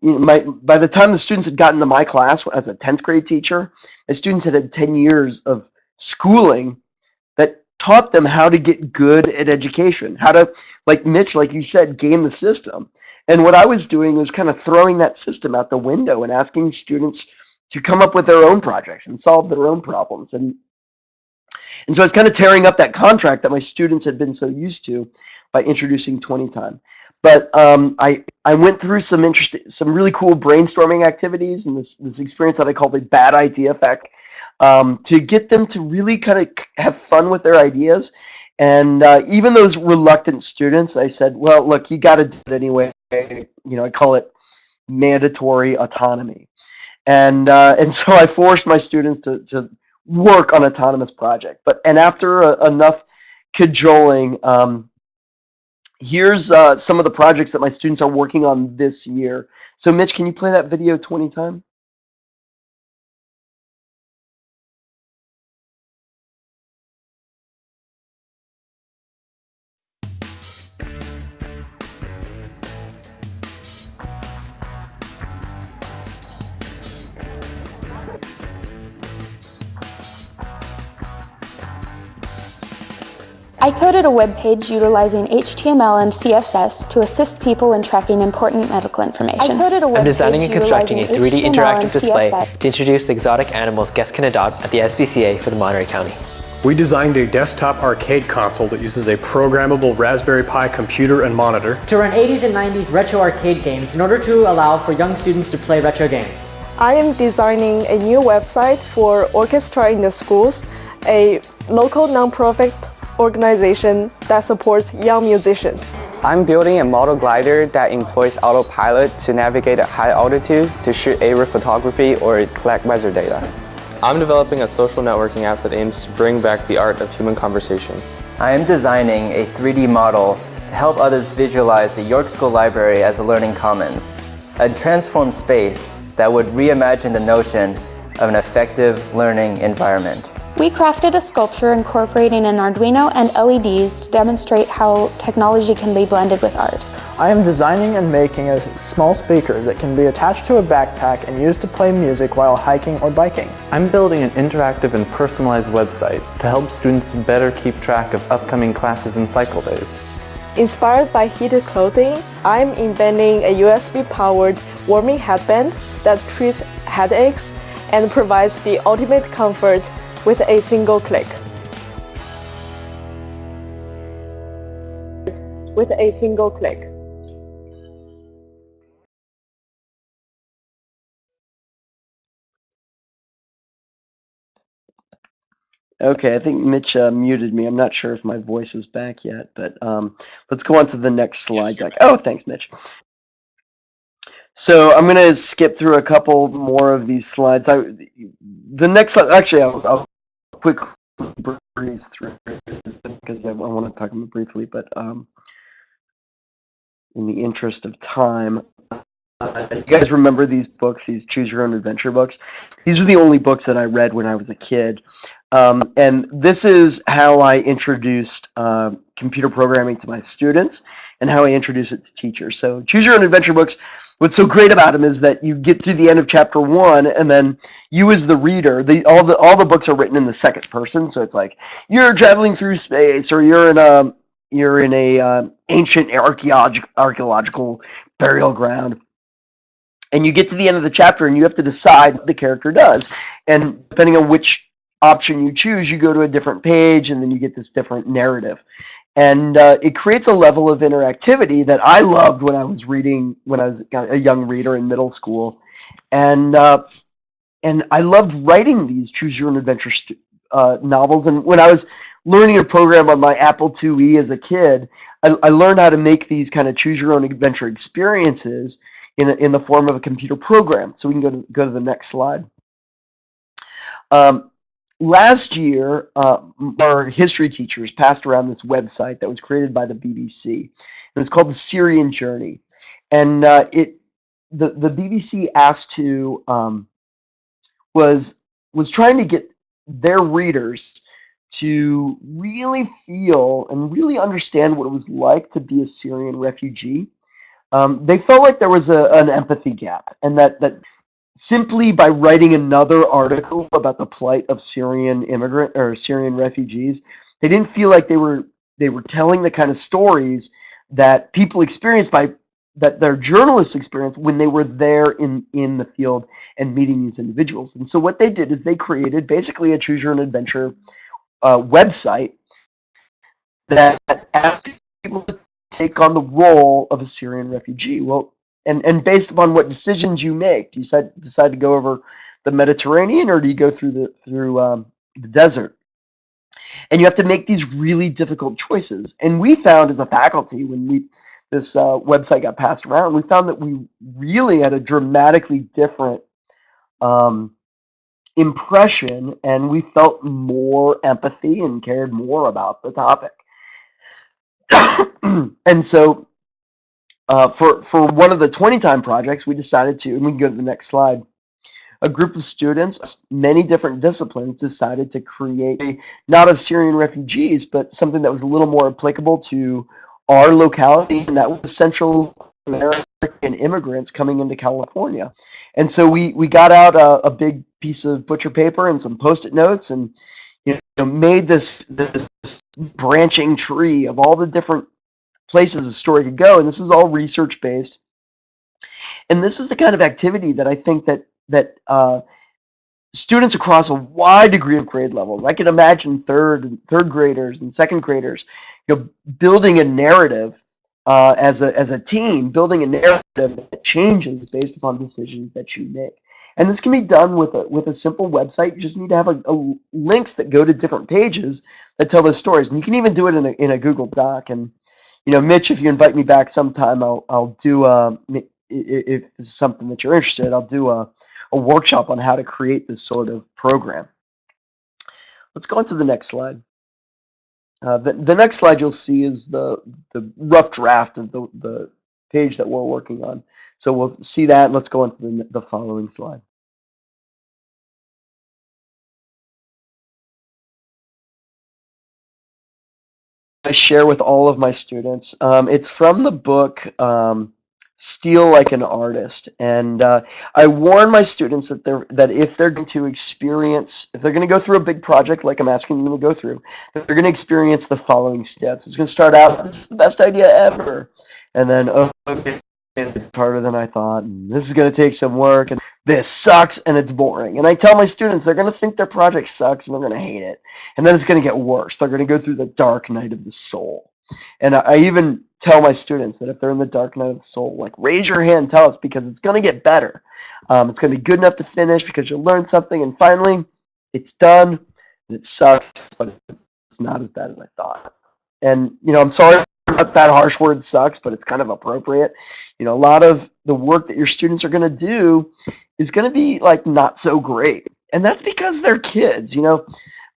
B: you know, my, by the time the students had gotten to my class as a 10th grade teacher, my students had had 10 years of schooling that taught them how to get good at education, how to, like Mitch, like you said, game the system. And what I was doing was kind of throwing that system out the window and asking students to come up with their own projects and solve their own problems. And and so I was kind of tearing up that contract that my students had been so used to by introducing 20 time. But um, I I went through some interesting, some really cool brainstorming activities and this this experience that I call the bad idea effect um, to get them to really kind of have fun with their ideas. And uh, even those reluctant students, I said, well, look, you got to do it anyway. You know, I call it mandatory autonomy. And uh, and so I forced my students to, to work on autonomous project. But and after uh, enough cajoling, um, here's uh, some of the projects that my students are working on this year. So Mitch, can you play that video 20 times?
D: I coded a web page utilizing HTML and CSS to assist people in tracking important medical information.
E: I'm designing and constructing a 3D interactive display to introduce the exotic animals guests can adopt at the SPCA for the Monterey County.
F: We designed a desktop arcade console that uses a programmable Raspberry Pi computer and monitor
G: to run 80s and 90s retro arcade games in order to allow for young students to play retro games.
H: I am designing a new website for Orchestra in the Schools, a local nonprofit organization that supports young musicians.
I: I'm building a model glider that employs autopilot to navigate at high altitude to shoot aerial photography or collect weather data.
C: I'm developing a social networking app that aims to bring back the art of human conversation.
J: I am designing a 3D model to help others visualize the York School Library as a learning commons, a transformed space that would reimagine the notion of an effective learning environment.
D: We crafted a sculpture incorporating an Arduino and LEDs to demonstrate how technology can be blended with art.
K: I am designing and making a small speaker that can be attached to a backpack and used to play music while hiking or biking.
L: I'm building an interactive and personalized website to help students better keep track of upcoming classes and cycle days.
H: Inspired by heated clothing, I'm inventing a USB-powered warming headband that treats headaches and provides the ultimate comfort with a single click. With a single click.
B: Okay, I think Mitch uh, muted me. I'm not sure if my voice is back yet, but um, let's go on to the next slide
A: Yes,
B: deck. Oh, thanks, Mitch. So I'm going to skip through a couple more of these slides. I, the next slide, actually, I'll, I'll quickly breeze through because I, want to talk about briefly, but um, in the interest of time, uh, you guys remember these books, these Choose Your Own Adventure books? These are the only books that I read when I was a kid. Um, and this is how I introduced uh, computer programming to my students and how I introduce it to teachers. So Choose Your Own Adventure books, what's so great about him is that you get to the end of chapter one and then you as the reader, the, all, the, all the books are written in the second person. So it's like you're traveling through space or you're in a, you're in a uh, ancient archaeological, archaeological burial ground and you get to the end of the chapter and you have to decide what the character does and depending on which option you choose you go to a different page and then you get this different narrative and uh, it creates a level of interactivity that I loved when I was reading when I was a young reader in middle school, and uh, and I loved writing these choose your own adventure uh, novels. And when I was learning a program on my Apple IIe as a kid, I, I learned how to make these kind of choose your own adventure experiences in a, in the form of a computer program. So we can go to go to the next slide. Um, last year, uh, our history teachers passed around this website that was created by the BBC. It was called the Syrian Journey, and uh, it the the BBC asked to um, was was trying to get their readers to really feel and really understand what it was like to be a Syrian refugee. Um, they felt like there was a, an empathy gap, and that that simply by writing another article about the plight of Syrian immigrant or Syrian refugees, they didn't feel like they were they were telling the kind of stories that people experienced by that their journalists experienced when they were there in in the field and meeting these individuals. And so what they did is they created basically a choose your own adventure uh, website that asked people to take on the role of a Syrian refugee. Well, and and based upon what decisions you make, do you decide decide to go over the Mediterranean or do you go through the through um, the desert? And you have to make these really difficult choices. And we found as a faculty when we this uh, website got passed around, we found that we really had a dramatically different um, impression, and we felt more empathy and cared more about the topic. <coughs> and so uh, for, for one of the 20 time projects, we decided to, and we can go to the next slide. A group of students, many different disciplines, decided to create a, not of Syrian refugees, but something that was a little more applicable to our locality, and that was Central American immigrants coming into California. And so we, we got out a, a big piece of butcher paper and some post-it notes and you know, made this, this branching tree of all the different places a story could go. And this is all research based. And this is the kind of activity that I think that that uh, students across a wide degree of grade levels. I can imagine third and third graders and second graders, you know, building a narrative uh, as a as a team, building a narrative that changes based upon decisions that you make. And this can be done with a with a simple website. You just need to have a, a links that go to different pages that tell those stories. And you can even do it in a in a Google Doc. And you know, Mitch, if you invite me back sometime, I'll I'll do uh, if it's something that you're interested, I'll do a a workshop on how to create this sort of program. Let's go on to the next slide. Uh, the, the next slide you'll see is the, the rough draft of the, the page that we're working on. So we'll see that. Let's go on to the, the following slide. I share with all of my students. Um, it's from the book um, Steal Like an Artist. And uh, I warn my students that they're that if they're going to experience, if they're going to go through a big project like I'm asking them to go through, they're going to experience the following steps. It's going to start out, this is the best idea ever. And then, oh, okay, it's harder than I thought. And this is going to take some work. And this sucks and it's boring. And I tell my students they're going to think their project sucks and they're going to hate it. And then it's going to get worse. They're going to go through the dark night of the soul. And I even tell my students that if they're in the dark night of the soul, like raise your hand, tell us because it's going to get better. Um, it's going to be good enough to finish because you'll learn something. And finally, it's done and it sucks, but it's not as bad as I thought. And, you know, I'm sorry that harsh word sucks, but it's kind of appropriate. You know, a lot of the work that your students are going to do is going to be like not so great. And that's because they're kids. You know,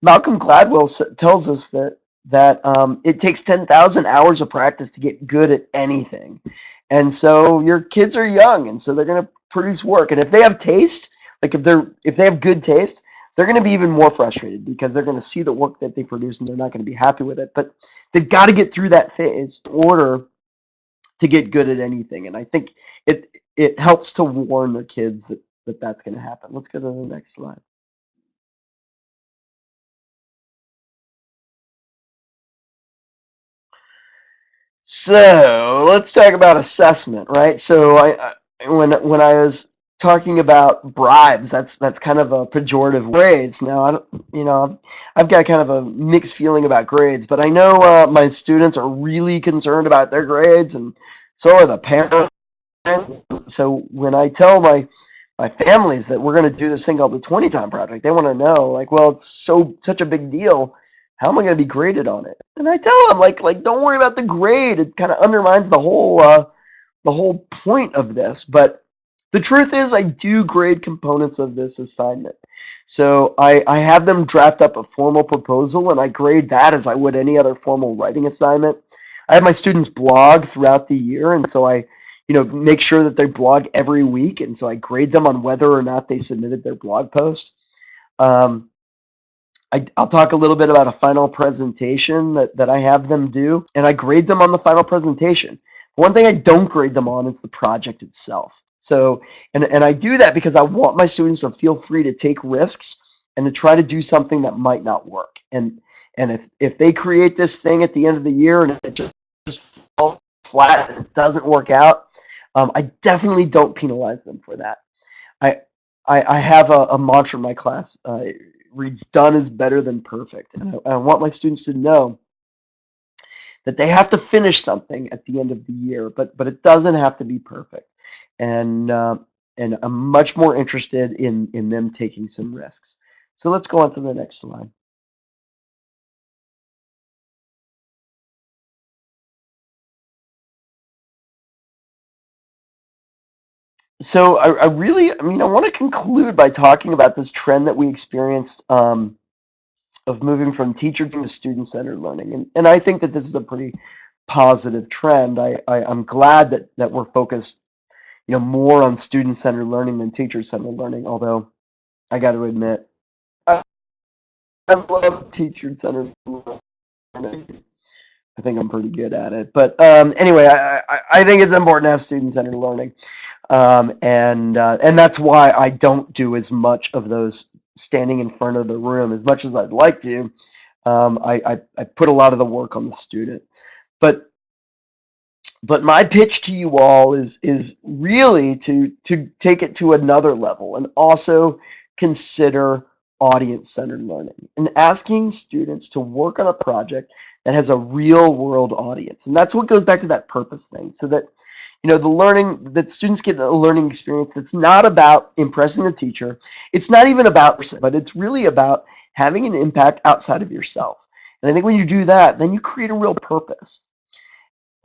B: Malcolm Gladwell tells us that that um, it takes 10,000 hours of practice to get good at anything. And so your kids are young and so they're going to produce work. And if they have taste, like if they're if they have good taste, they're going to be even more frustrated because they're going to see the work that they produce and they're not going to be happy with it. But they've got to get through that phase in order to get good at anything. And I think it it helps to warn the kids that, that that's going to happen. Let's go to the next slide. So let's talk about assessment, right? So I, I when when I was talking about bribes. That's that's kind of a pejorative grades. Now, I don't, you know, I've got kind of a mixed feeling about grades, but I know uh, my students are really concerned about their grades, and so are the parents. So when I tell my my families that we're going to do this thing called the 20 time project, they want to know, like, well, it's so such a big deal. How am I going to be graded on it? And I tell them, like, like don't worry about the grade. It kind of undermines the whole uh, the whole point of this, but the truth is, I do grade components of this assignment. So I, I have them draft up a formal proposal and I grade that as I would any other formal writing assignment. I have my students blog throughout the year, and so I, you know, make sure that they blog every week, and so I grade them on whether or not they submitted their blog post. Um, I, will talk a little bit about a final presentation that, that I have them do, and I grade them on the final presentation. One thing I don't grade them on is the project itself. So, and, and I do that because I want my students to feel free to take risks and to try to do something that might not work. And and if, if they create this thing at the end of the year and it just, just falls flat and it doesn't work out, um, I definitely don't penalize them for that. I I, I have a, a mantra in my class. Uh, reads, "Done is better than perfect," and I, I want my students to know that they have to finish something at the end of the year, but but it doesn't have to be perfect and uh, and I'm much more interested in in them taking some risks. So let's go on to the next slide. So I, I really, I mean, I want to conclude by talking about this trend that we experienced um, of moving from teacher to student-centered learning, and and I think that this is a pretty positive trend. I, I I'm glad that that we're focused you know, more on student-centered learning than teacher-centered learning. Although, I got to admit, I, I love teacher-centered learning. I think I'm pretty good at it. But um, anyway, I, I, I, think it's important to have student-centered learning, um, and uh, and that's why I don't do as much of those standing in front of the room as much as I'd like to. Um, I, I I put a lot of the work on the student, but but my pitch to you all is is really to to take it to another level and also consider audience centered learning and asking students to work on a project that has a real world audience. And that's what goes back to that purpose thing so that you know the learning that students get a learning experience that's not about impressing the teacher. It's not even about but it's really about having an impact outside of yourself. And i think when you do that then you create a real purpose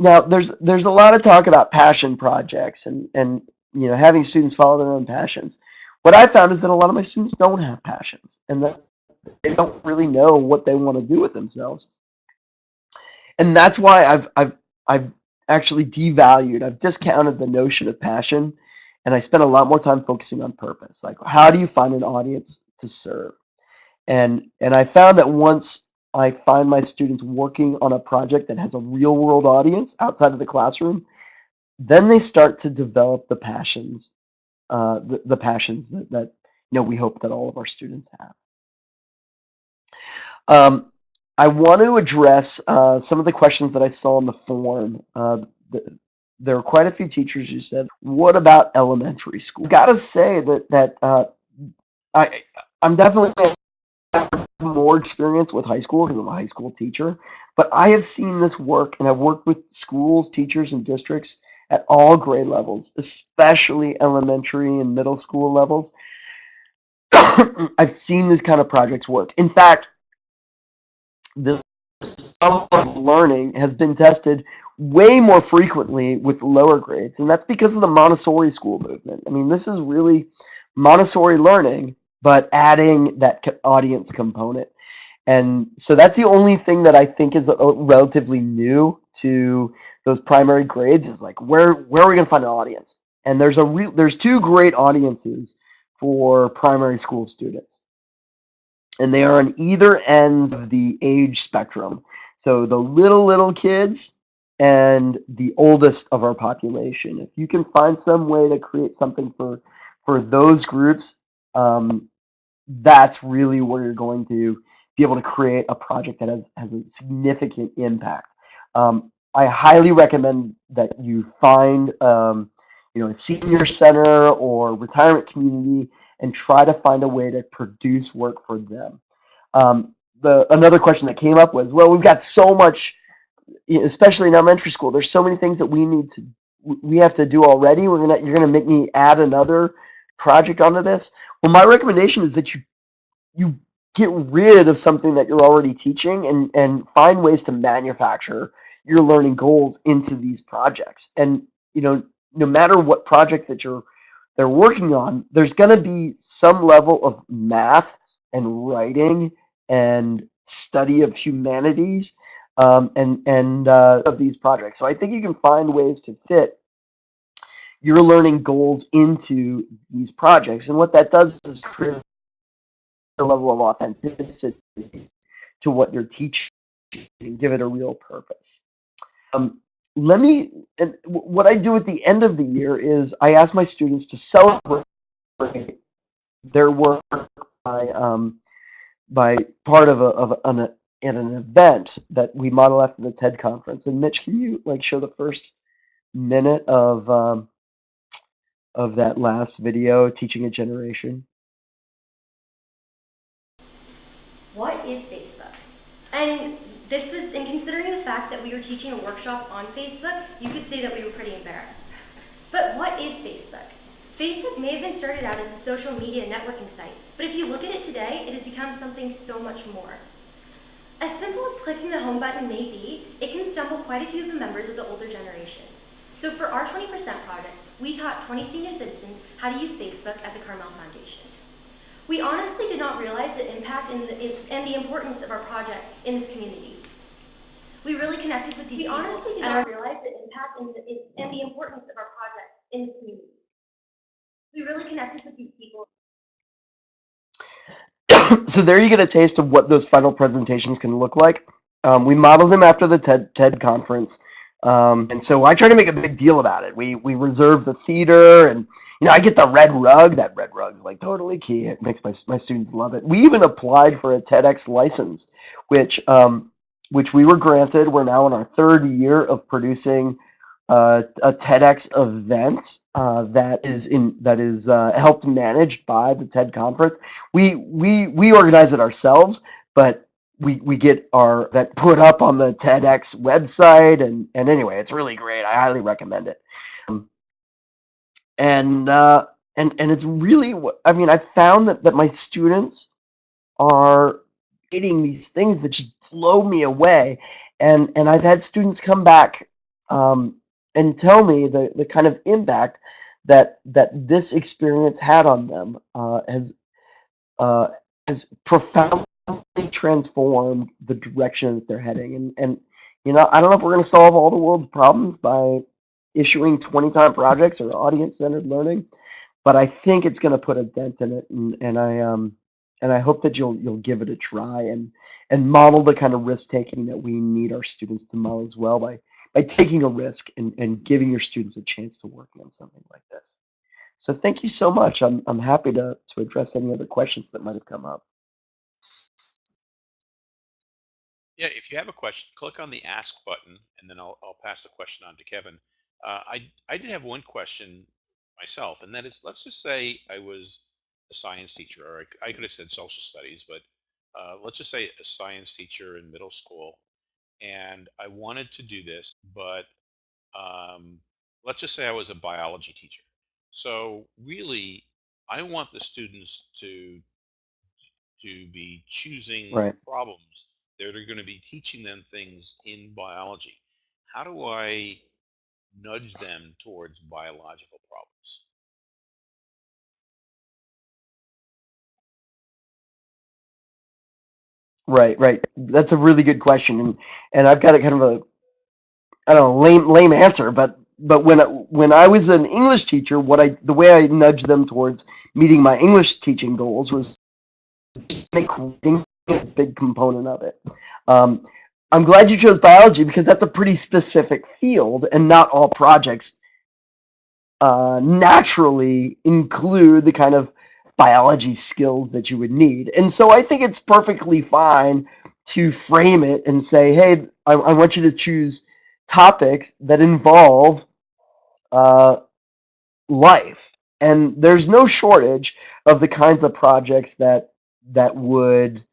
B: now there's there's a lot of talk about passion projects and and you know having students follow their own passions. What i found is that a lot of my students don't have passions and that they don't really know what they want to do with themselves. And that's why i've i've i've actually devalued i've discounted the notion of passion and i spent a lot more time focusing on purpose. Like how do you find an audience to serve? And and i found that once I find my students working on a project that has a real world audience outside of the classroom, then they start to develop the passions, uh, the, the passions that, that you know we hope that all of our students have. Um, I want to address uh, some of the questions that I saw in the form. Uh, the, there are quite a few teachers who said, "What about elementary school?" i Got to say that that uh, I I'm definitely more experience with high school because I'm a high school teacher, but I have seen this work and I've worked with schools, teachers, and districts at all grade levels, especially elementary and middle school levels. <coughs> I've seen this kind of projects work. In fact, the level of learning has been tested way more frequently with lower grades, and that's because of the Montessori school movement. I mean, this is really Montessori learning but adding that audience component. And so that's the only thing that I think is uh, relatively new to those primary grades is like where where are we going to find an audience? And there's a there's two great audiences for primary school students. And they are on either ends of the age spectrum. So the little little kids and the oldest of our population. If you can find some way to create something for for those groups, um, that's really where you're going to be able to create a project that has, has a significant impact. Um, I highly recommend that you find um, you know, a senior center or retirement community and try to find a way to produce work for them. Um, the another question that came up was, well, we've got so much, especially in elementary school. There's so many things that we need to we have to do already. We're gonna you're gonna make me add another project onto this. Well, my recommendation is that you you get rid of something that you're already teaching and and find ways to manufacture your learning goals into these projects. And you know, no matter what project that you're they're working on, there's going to be some level of math and writing and study of humanities um, and and uh, of these projects. So I think you can find ways to fit your learning goals into these projects, and what that does is create a level of authenticity to what you're teaching and give it a real purpose. Um, let me, and what I do at the end of the year is I ask my students to celebrate their work by, um, by part of, a, of an, in an event that we model after the TED conference. And Mitch, can you like show the first minute of, um, of that last video, Teaching a Generation?
M: What is Facebook? And this was, in considering the fact that we were teaching a workshop on Facebook, you could say that we were pretty embarrassed. But what is Facebook? Facebook may have been started out as a social media networking site, but if you look at it today, it has become something so much more. As simple as clicking the home button may be, it can stumble quite a few of the members of the older generation. So for our 20% project, we taught 20 senior citizens how to use Facebook at the Carmel Foundation. We honestly did not realize the impact and the, and the importance of our project in this community. We really connected with these we people. We honestly did not realize the impact and the, and the importance of our project in the community. We really connected with these people. <coughs>
B: so there you get a taste of what those final presentations can look like. Um, we modeled them after the TED, TED conference. Um, and so I try to make a big deal about it. We we reserve the theater, and you know I get the red rug. That red rug's like totally key. It makes my my students love it. We even applied for a TEDx license, which um, which we were granted. We're now in our third year of producing uh, a TEDx event uh, that is in that is uh, helped managed by the TED conference. We we we organize it ourselves, but we we get our that put up on the TEDx website, and and anyway, it's really great. I highly recommend it. Um, and uh, and and it's really I mean I found that that my students are getting these things that just blow me away. And and I've had students come back um, and tell me the the kind of impact that that this experience had on them uh, has uh, has profoundly transformed the direction that they're heading. And and you know I don't know if we're going to solve all the world's problems by issuing 20 time projects or audience centered learning, but I think it's going to put a dent in it. And and I um and I hope that you'll you'll give it a try and and model the kind of risk taking that we need our students to model as well by by taking a risk and, and giving your students a chance to work on something like this. So thank you so much. I'm I'm happy to to address any other questions that might have come up.
A: Yeah, if you have a question, click on the ask button and then I'll, I'll pass the question on to Kevin. Uh, I, I did have one question myself, and that is, let's just say I was a science teacher, or I, I could have said social studies, but uh, let's just say a science teacher in middle school, and I wanted to do this, but um, let's just say I was a biology teacher. So really, I want the students to to be choosing
B: right.
A: problems that are going to be teaching them things in biology. How do I nudge them towards biological problems?
B: Right, right. That's a really good question, and and I've got a kind of a I don't know lame lame answer, but but when when I was an English teacher, what I the way I nudged them towards meeting my English teaching goals was make reading a big component of it. Um, I'm glad you chose biology because that's a pretty specific field, and not all projects uh, naturally include the kind of biology skills that you would need. And so I think it's perfectly fine to frame it and say, hey, I, I want you to choose topics that involve uh, life. And there's no shortage of the kinds of projects that that would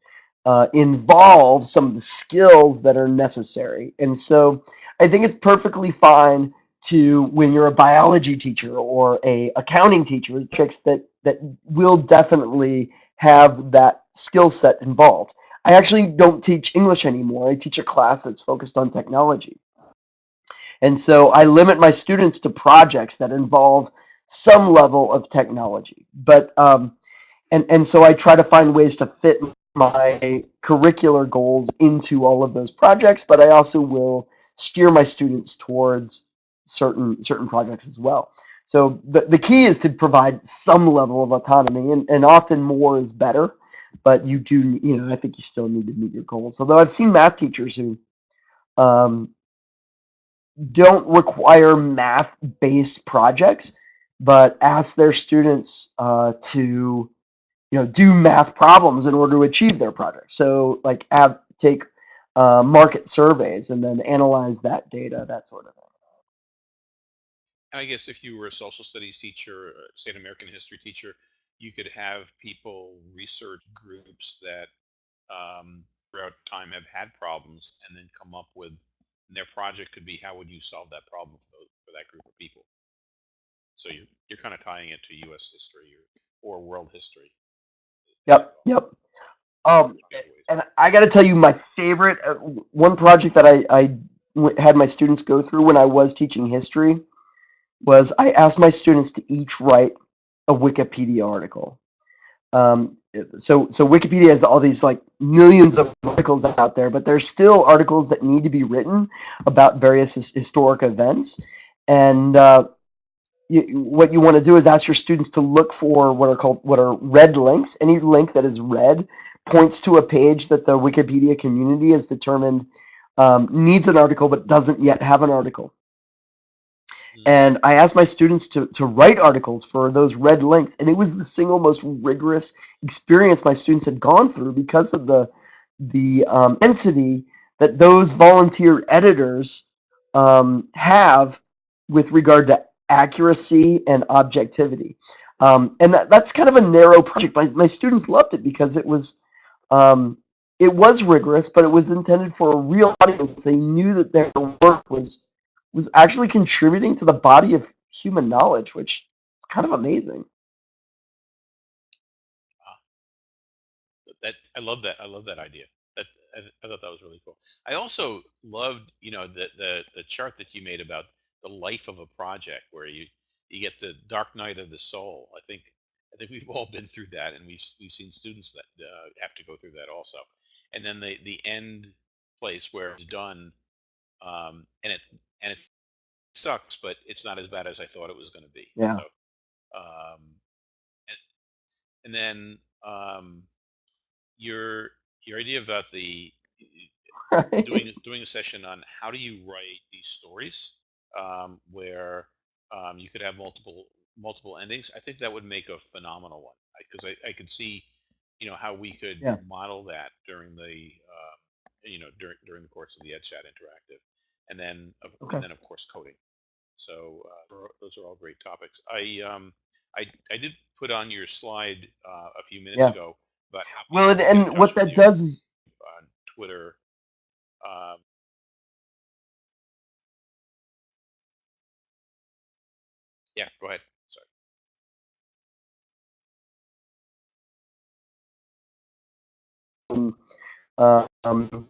B: uh, involve some of the skills that are necessary. And so I think it's perfectly fine to when you're a biology teacher or a accounting teacher, tricks that that will definitely have that skill set involved. I actually don't teach English anymore. I teach a class that's focused on technology. And so I limit my students to projects that involve some level of technology. But um, and and so I try to find ways to fit my curricular goals into all of those projects. But I also will steer my students towards certain certain projects as well. So the, the key is to provide some level of autonomy, and, and often more is better. But you do, you know, I think you still need to meet your goals. Although I've seen math teachers who um, don't require math-based projects, but ask their students uh, to, you know, do math problems in order to achieve their project. So like have take uh, market surveys and then analyze that data, that sort of thing.
A: I guess if you were a social studies teacher, uh, say an American history teacher, you could have people research groups that um, throughout time have had problems and then come up with their project could be how would you solve that problem for, those, for that group of people. So you're you're kind of tying it to U.S. history or, or world history.
B: Yep, yep. Um, and I got to tell you, my favorite uh, one project that I, I w- had my students go through when I was teaching history was I asked my students to each write a Wikipedia article. Um, so so Wikipedia has all these like millions of articles out there, but there's still articles that need to be written about various his, historic events. And uh, you, what you want to do is ask your students to look for what are called what are red links. Any link that is red points to a page that the Wikipedia community has determined um, needs an article but doesn't yet have an article. And I asked my students to, to write articles for those red links, and it was the single most rigorous experience my students had gone through because of the the um, density that those volunteer editors um, have with regard to accuracy and objectivity. Um, and that, that's kind of a narrow project. My, my students loved it because it was um, it was rigorous, but it was intended for a real audience. They knew that their work was was actually contributing to the body of human knowledge, which is kind of amazing.
A: That I love that. I love that idea. That I, I thought that was really cool. I also loved, you know, the the the chart that you made about the life of a project, where you you get the dark night of the soul. I think I think we've <laughs> all been through that, and we've we've seen students that uh, have to go through that also. And then the the end place where it's done, um, and it and it sucks, but it's not as bad as I thought it was going to be.
B: Yeah.
A: So, um, and, and then um, your your idea about the <laughs> doing doing a session on how do you write these stories um, where um, you could have multiple multiple endings. I think that would make a phenomenal one because I, I, could see you know how we could
B: Yeah.
A: model that during the um, you know during during the course of the EdChat interactive, and then of,
B: Okay.
A: and then of course coding. So uh, those are- all great topics. I um I I did put on your slide uh, a few minutes
B: Yeah.
A: ago about how
B: Well, and,
A: can get in
B: and what that does is
A: on Twitter. Um, yeah, go ahead. Sorry.
B: um, uh, um,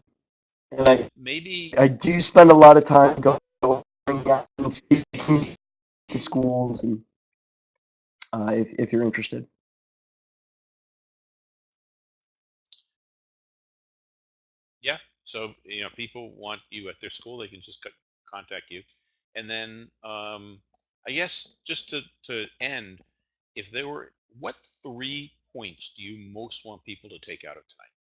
B: and I
A: Maybe
B: I do spend a lot of time going out and speaking to schools, and uh, if if you're interested.
A: Yeah. So you know, people want you at their school, they can just contact you, and then um, I guess just to to end, if there were, what three points do you most want people to take out of tonight?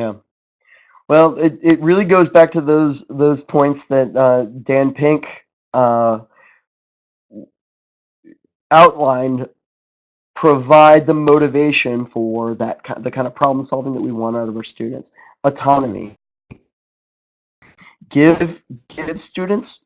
B: Yeah. Well, it, it really goes back to those those points that uh, Dan Pink uh, outlined. Provide the motivation for that the kind of problem solving that we want out of our students. Autonomy. Give give students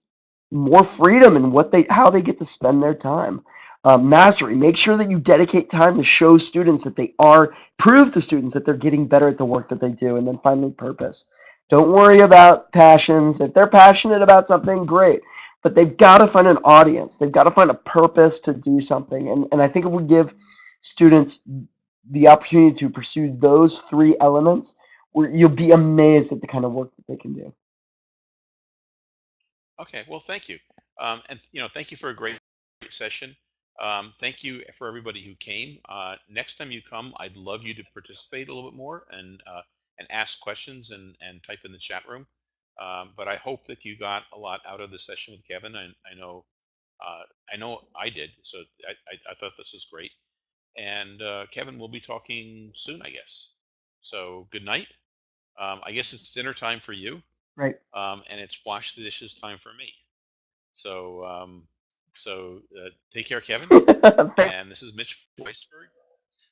B: more freedom in what they how they get to spend their time. Uh, mastery. Make sure that you dedicate time to show students that they are prove to students that they're getting better at the work that they do, and then finally purpose. Don't worry about passions. If they're passionate about something, great. But they've got to find an audience. They've got to find a purpose to do something. And, and I think if we give students the opportunity to pursue those three elements, you'll be amazed at the kind of work that they can do.
A: Okay, well, thank you. Um, and, you know, thank you for a great session. Um, thank you for everybody who came. Uh, next time you come, I'd love you to participate a little bit more and uh, and ask questions and and type in the chat room. Um, but I hope that you got a lot out of the session with Kevin. I, I know uh, I know I did. So I, I, I thought this was great. And uh, Kevin, we'll be talking soon, I guess. So good night. Um, I guess it's dinner time for you.
B: Right.
A: Um, and it's wash the dishes time for me. So um, so uh, take care, Kevin. <laughs> and this is Mitch Weisburgh.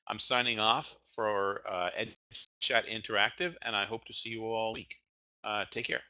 A: I'm signing off for uh, Ed Chat Interactive, and I hope to see you all week. Uh, take care.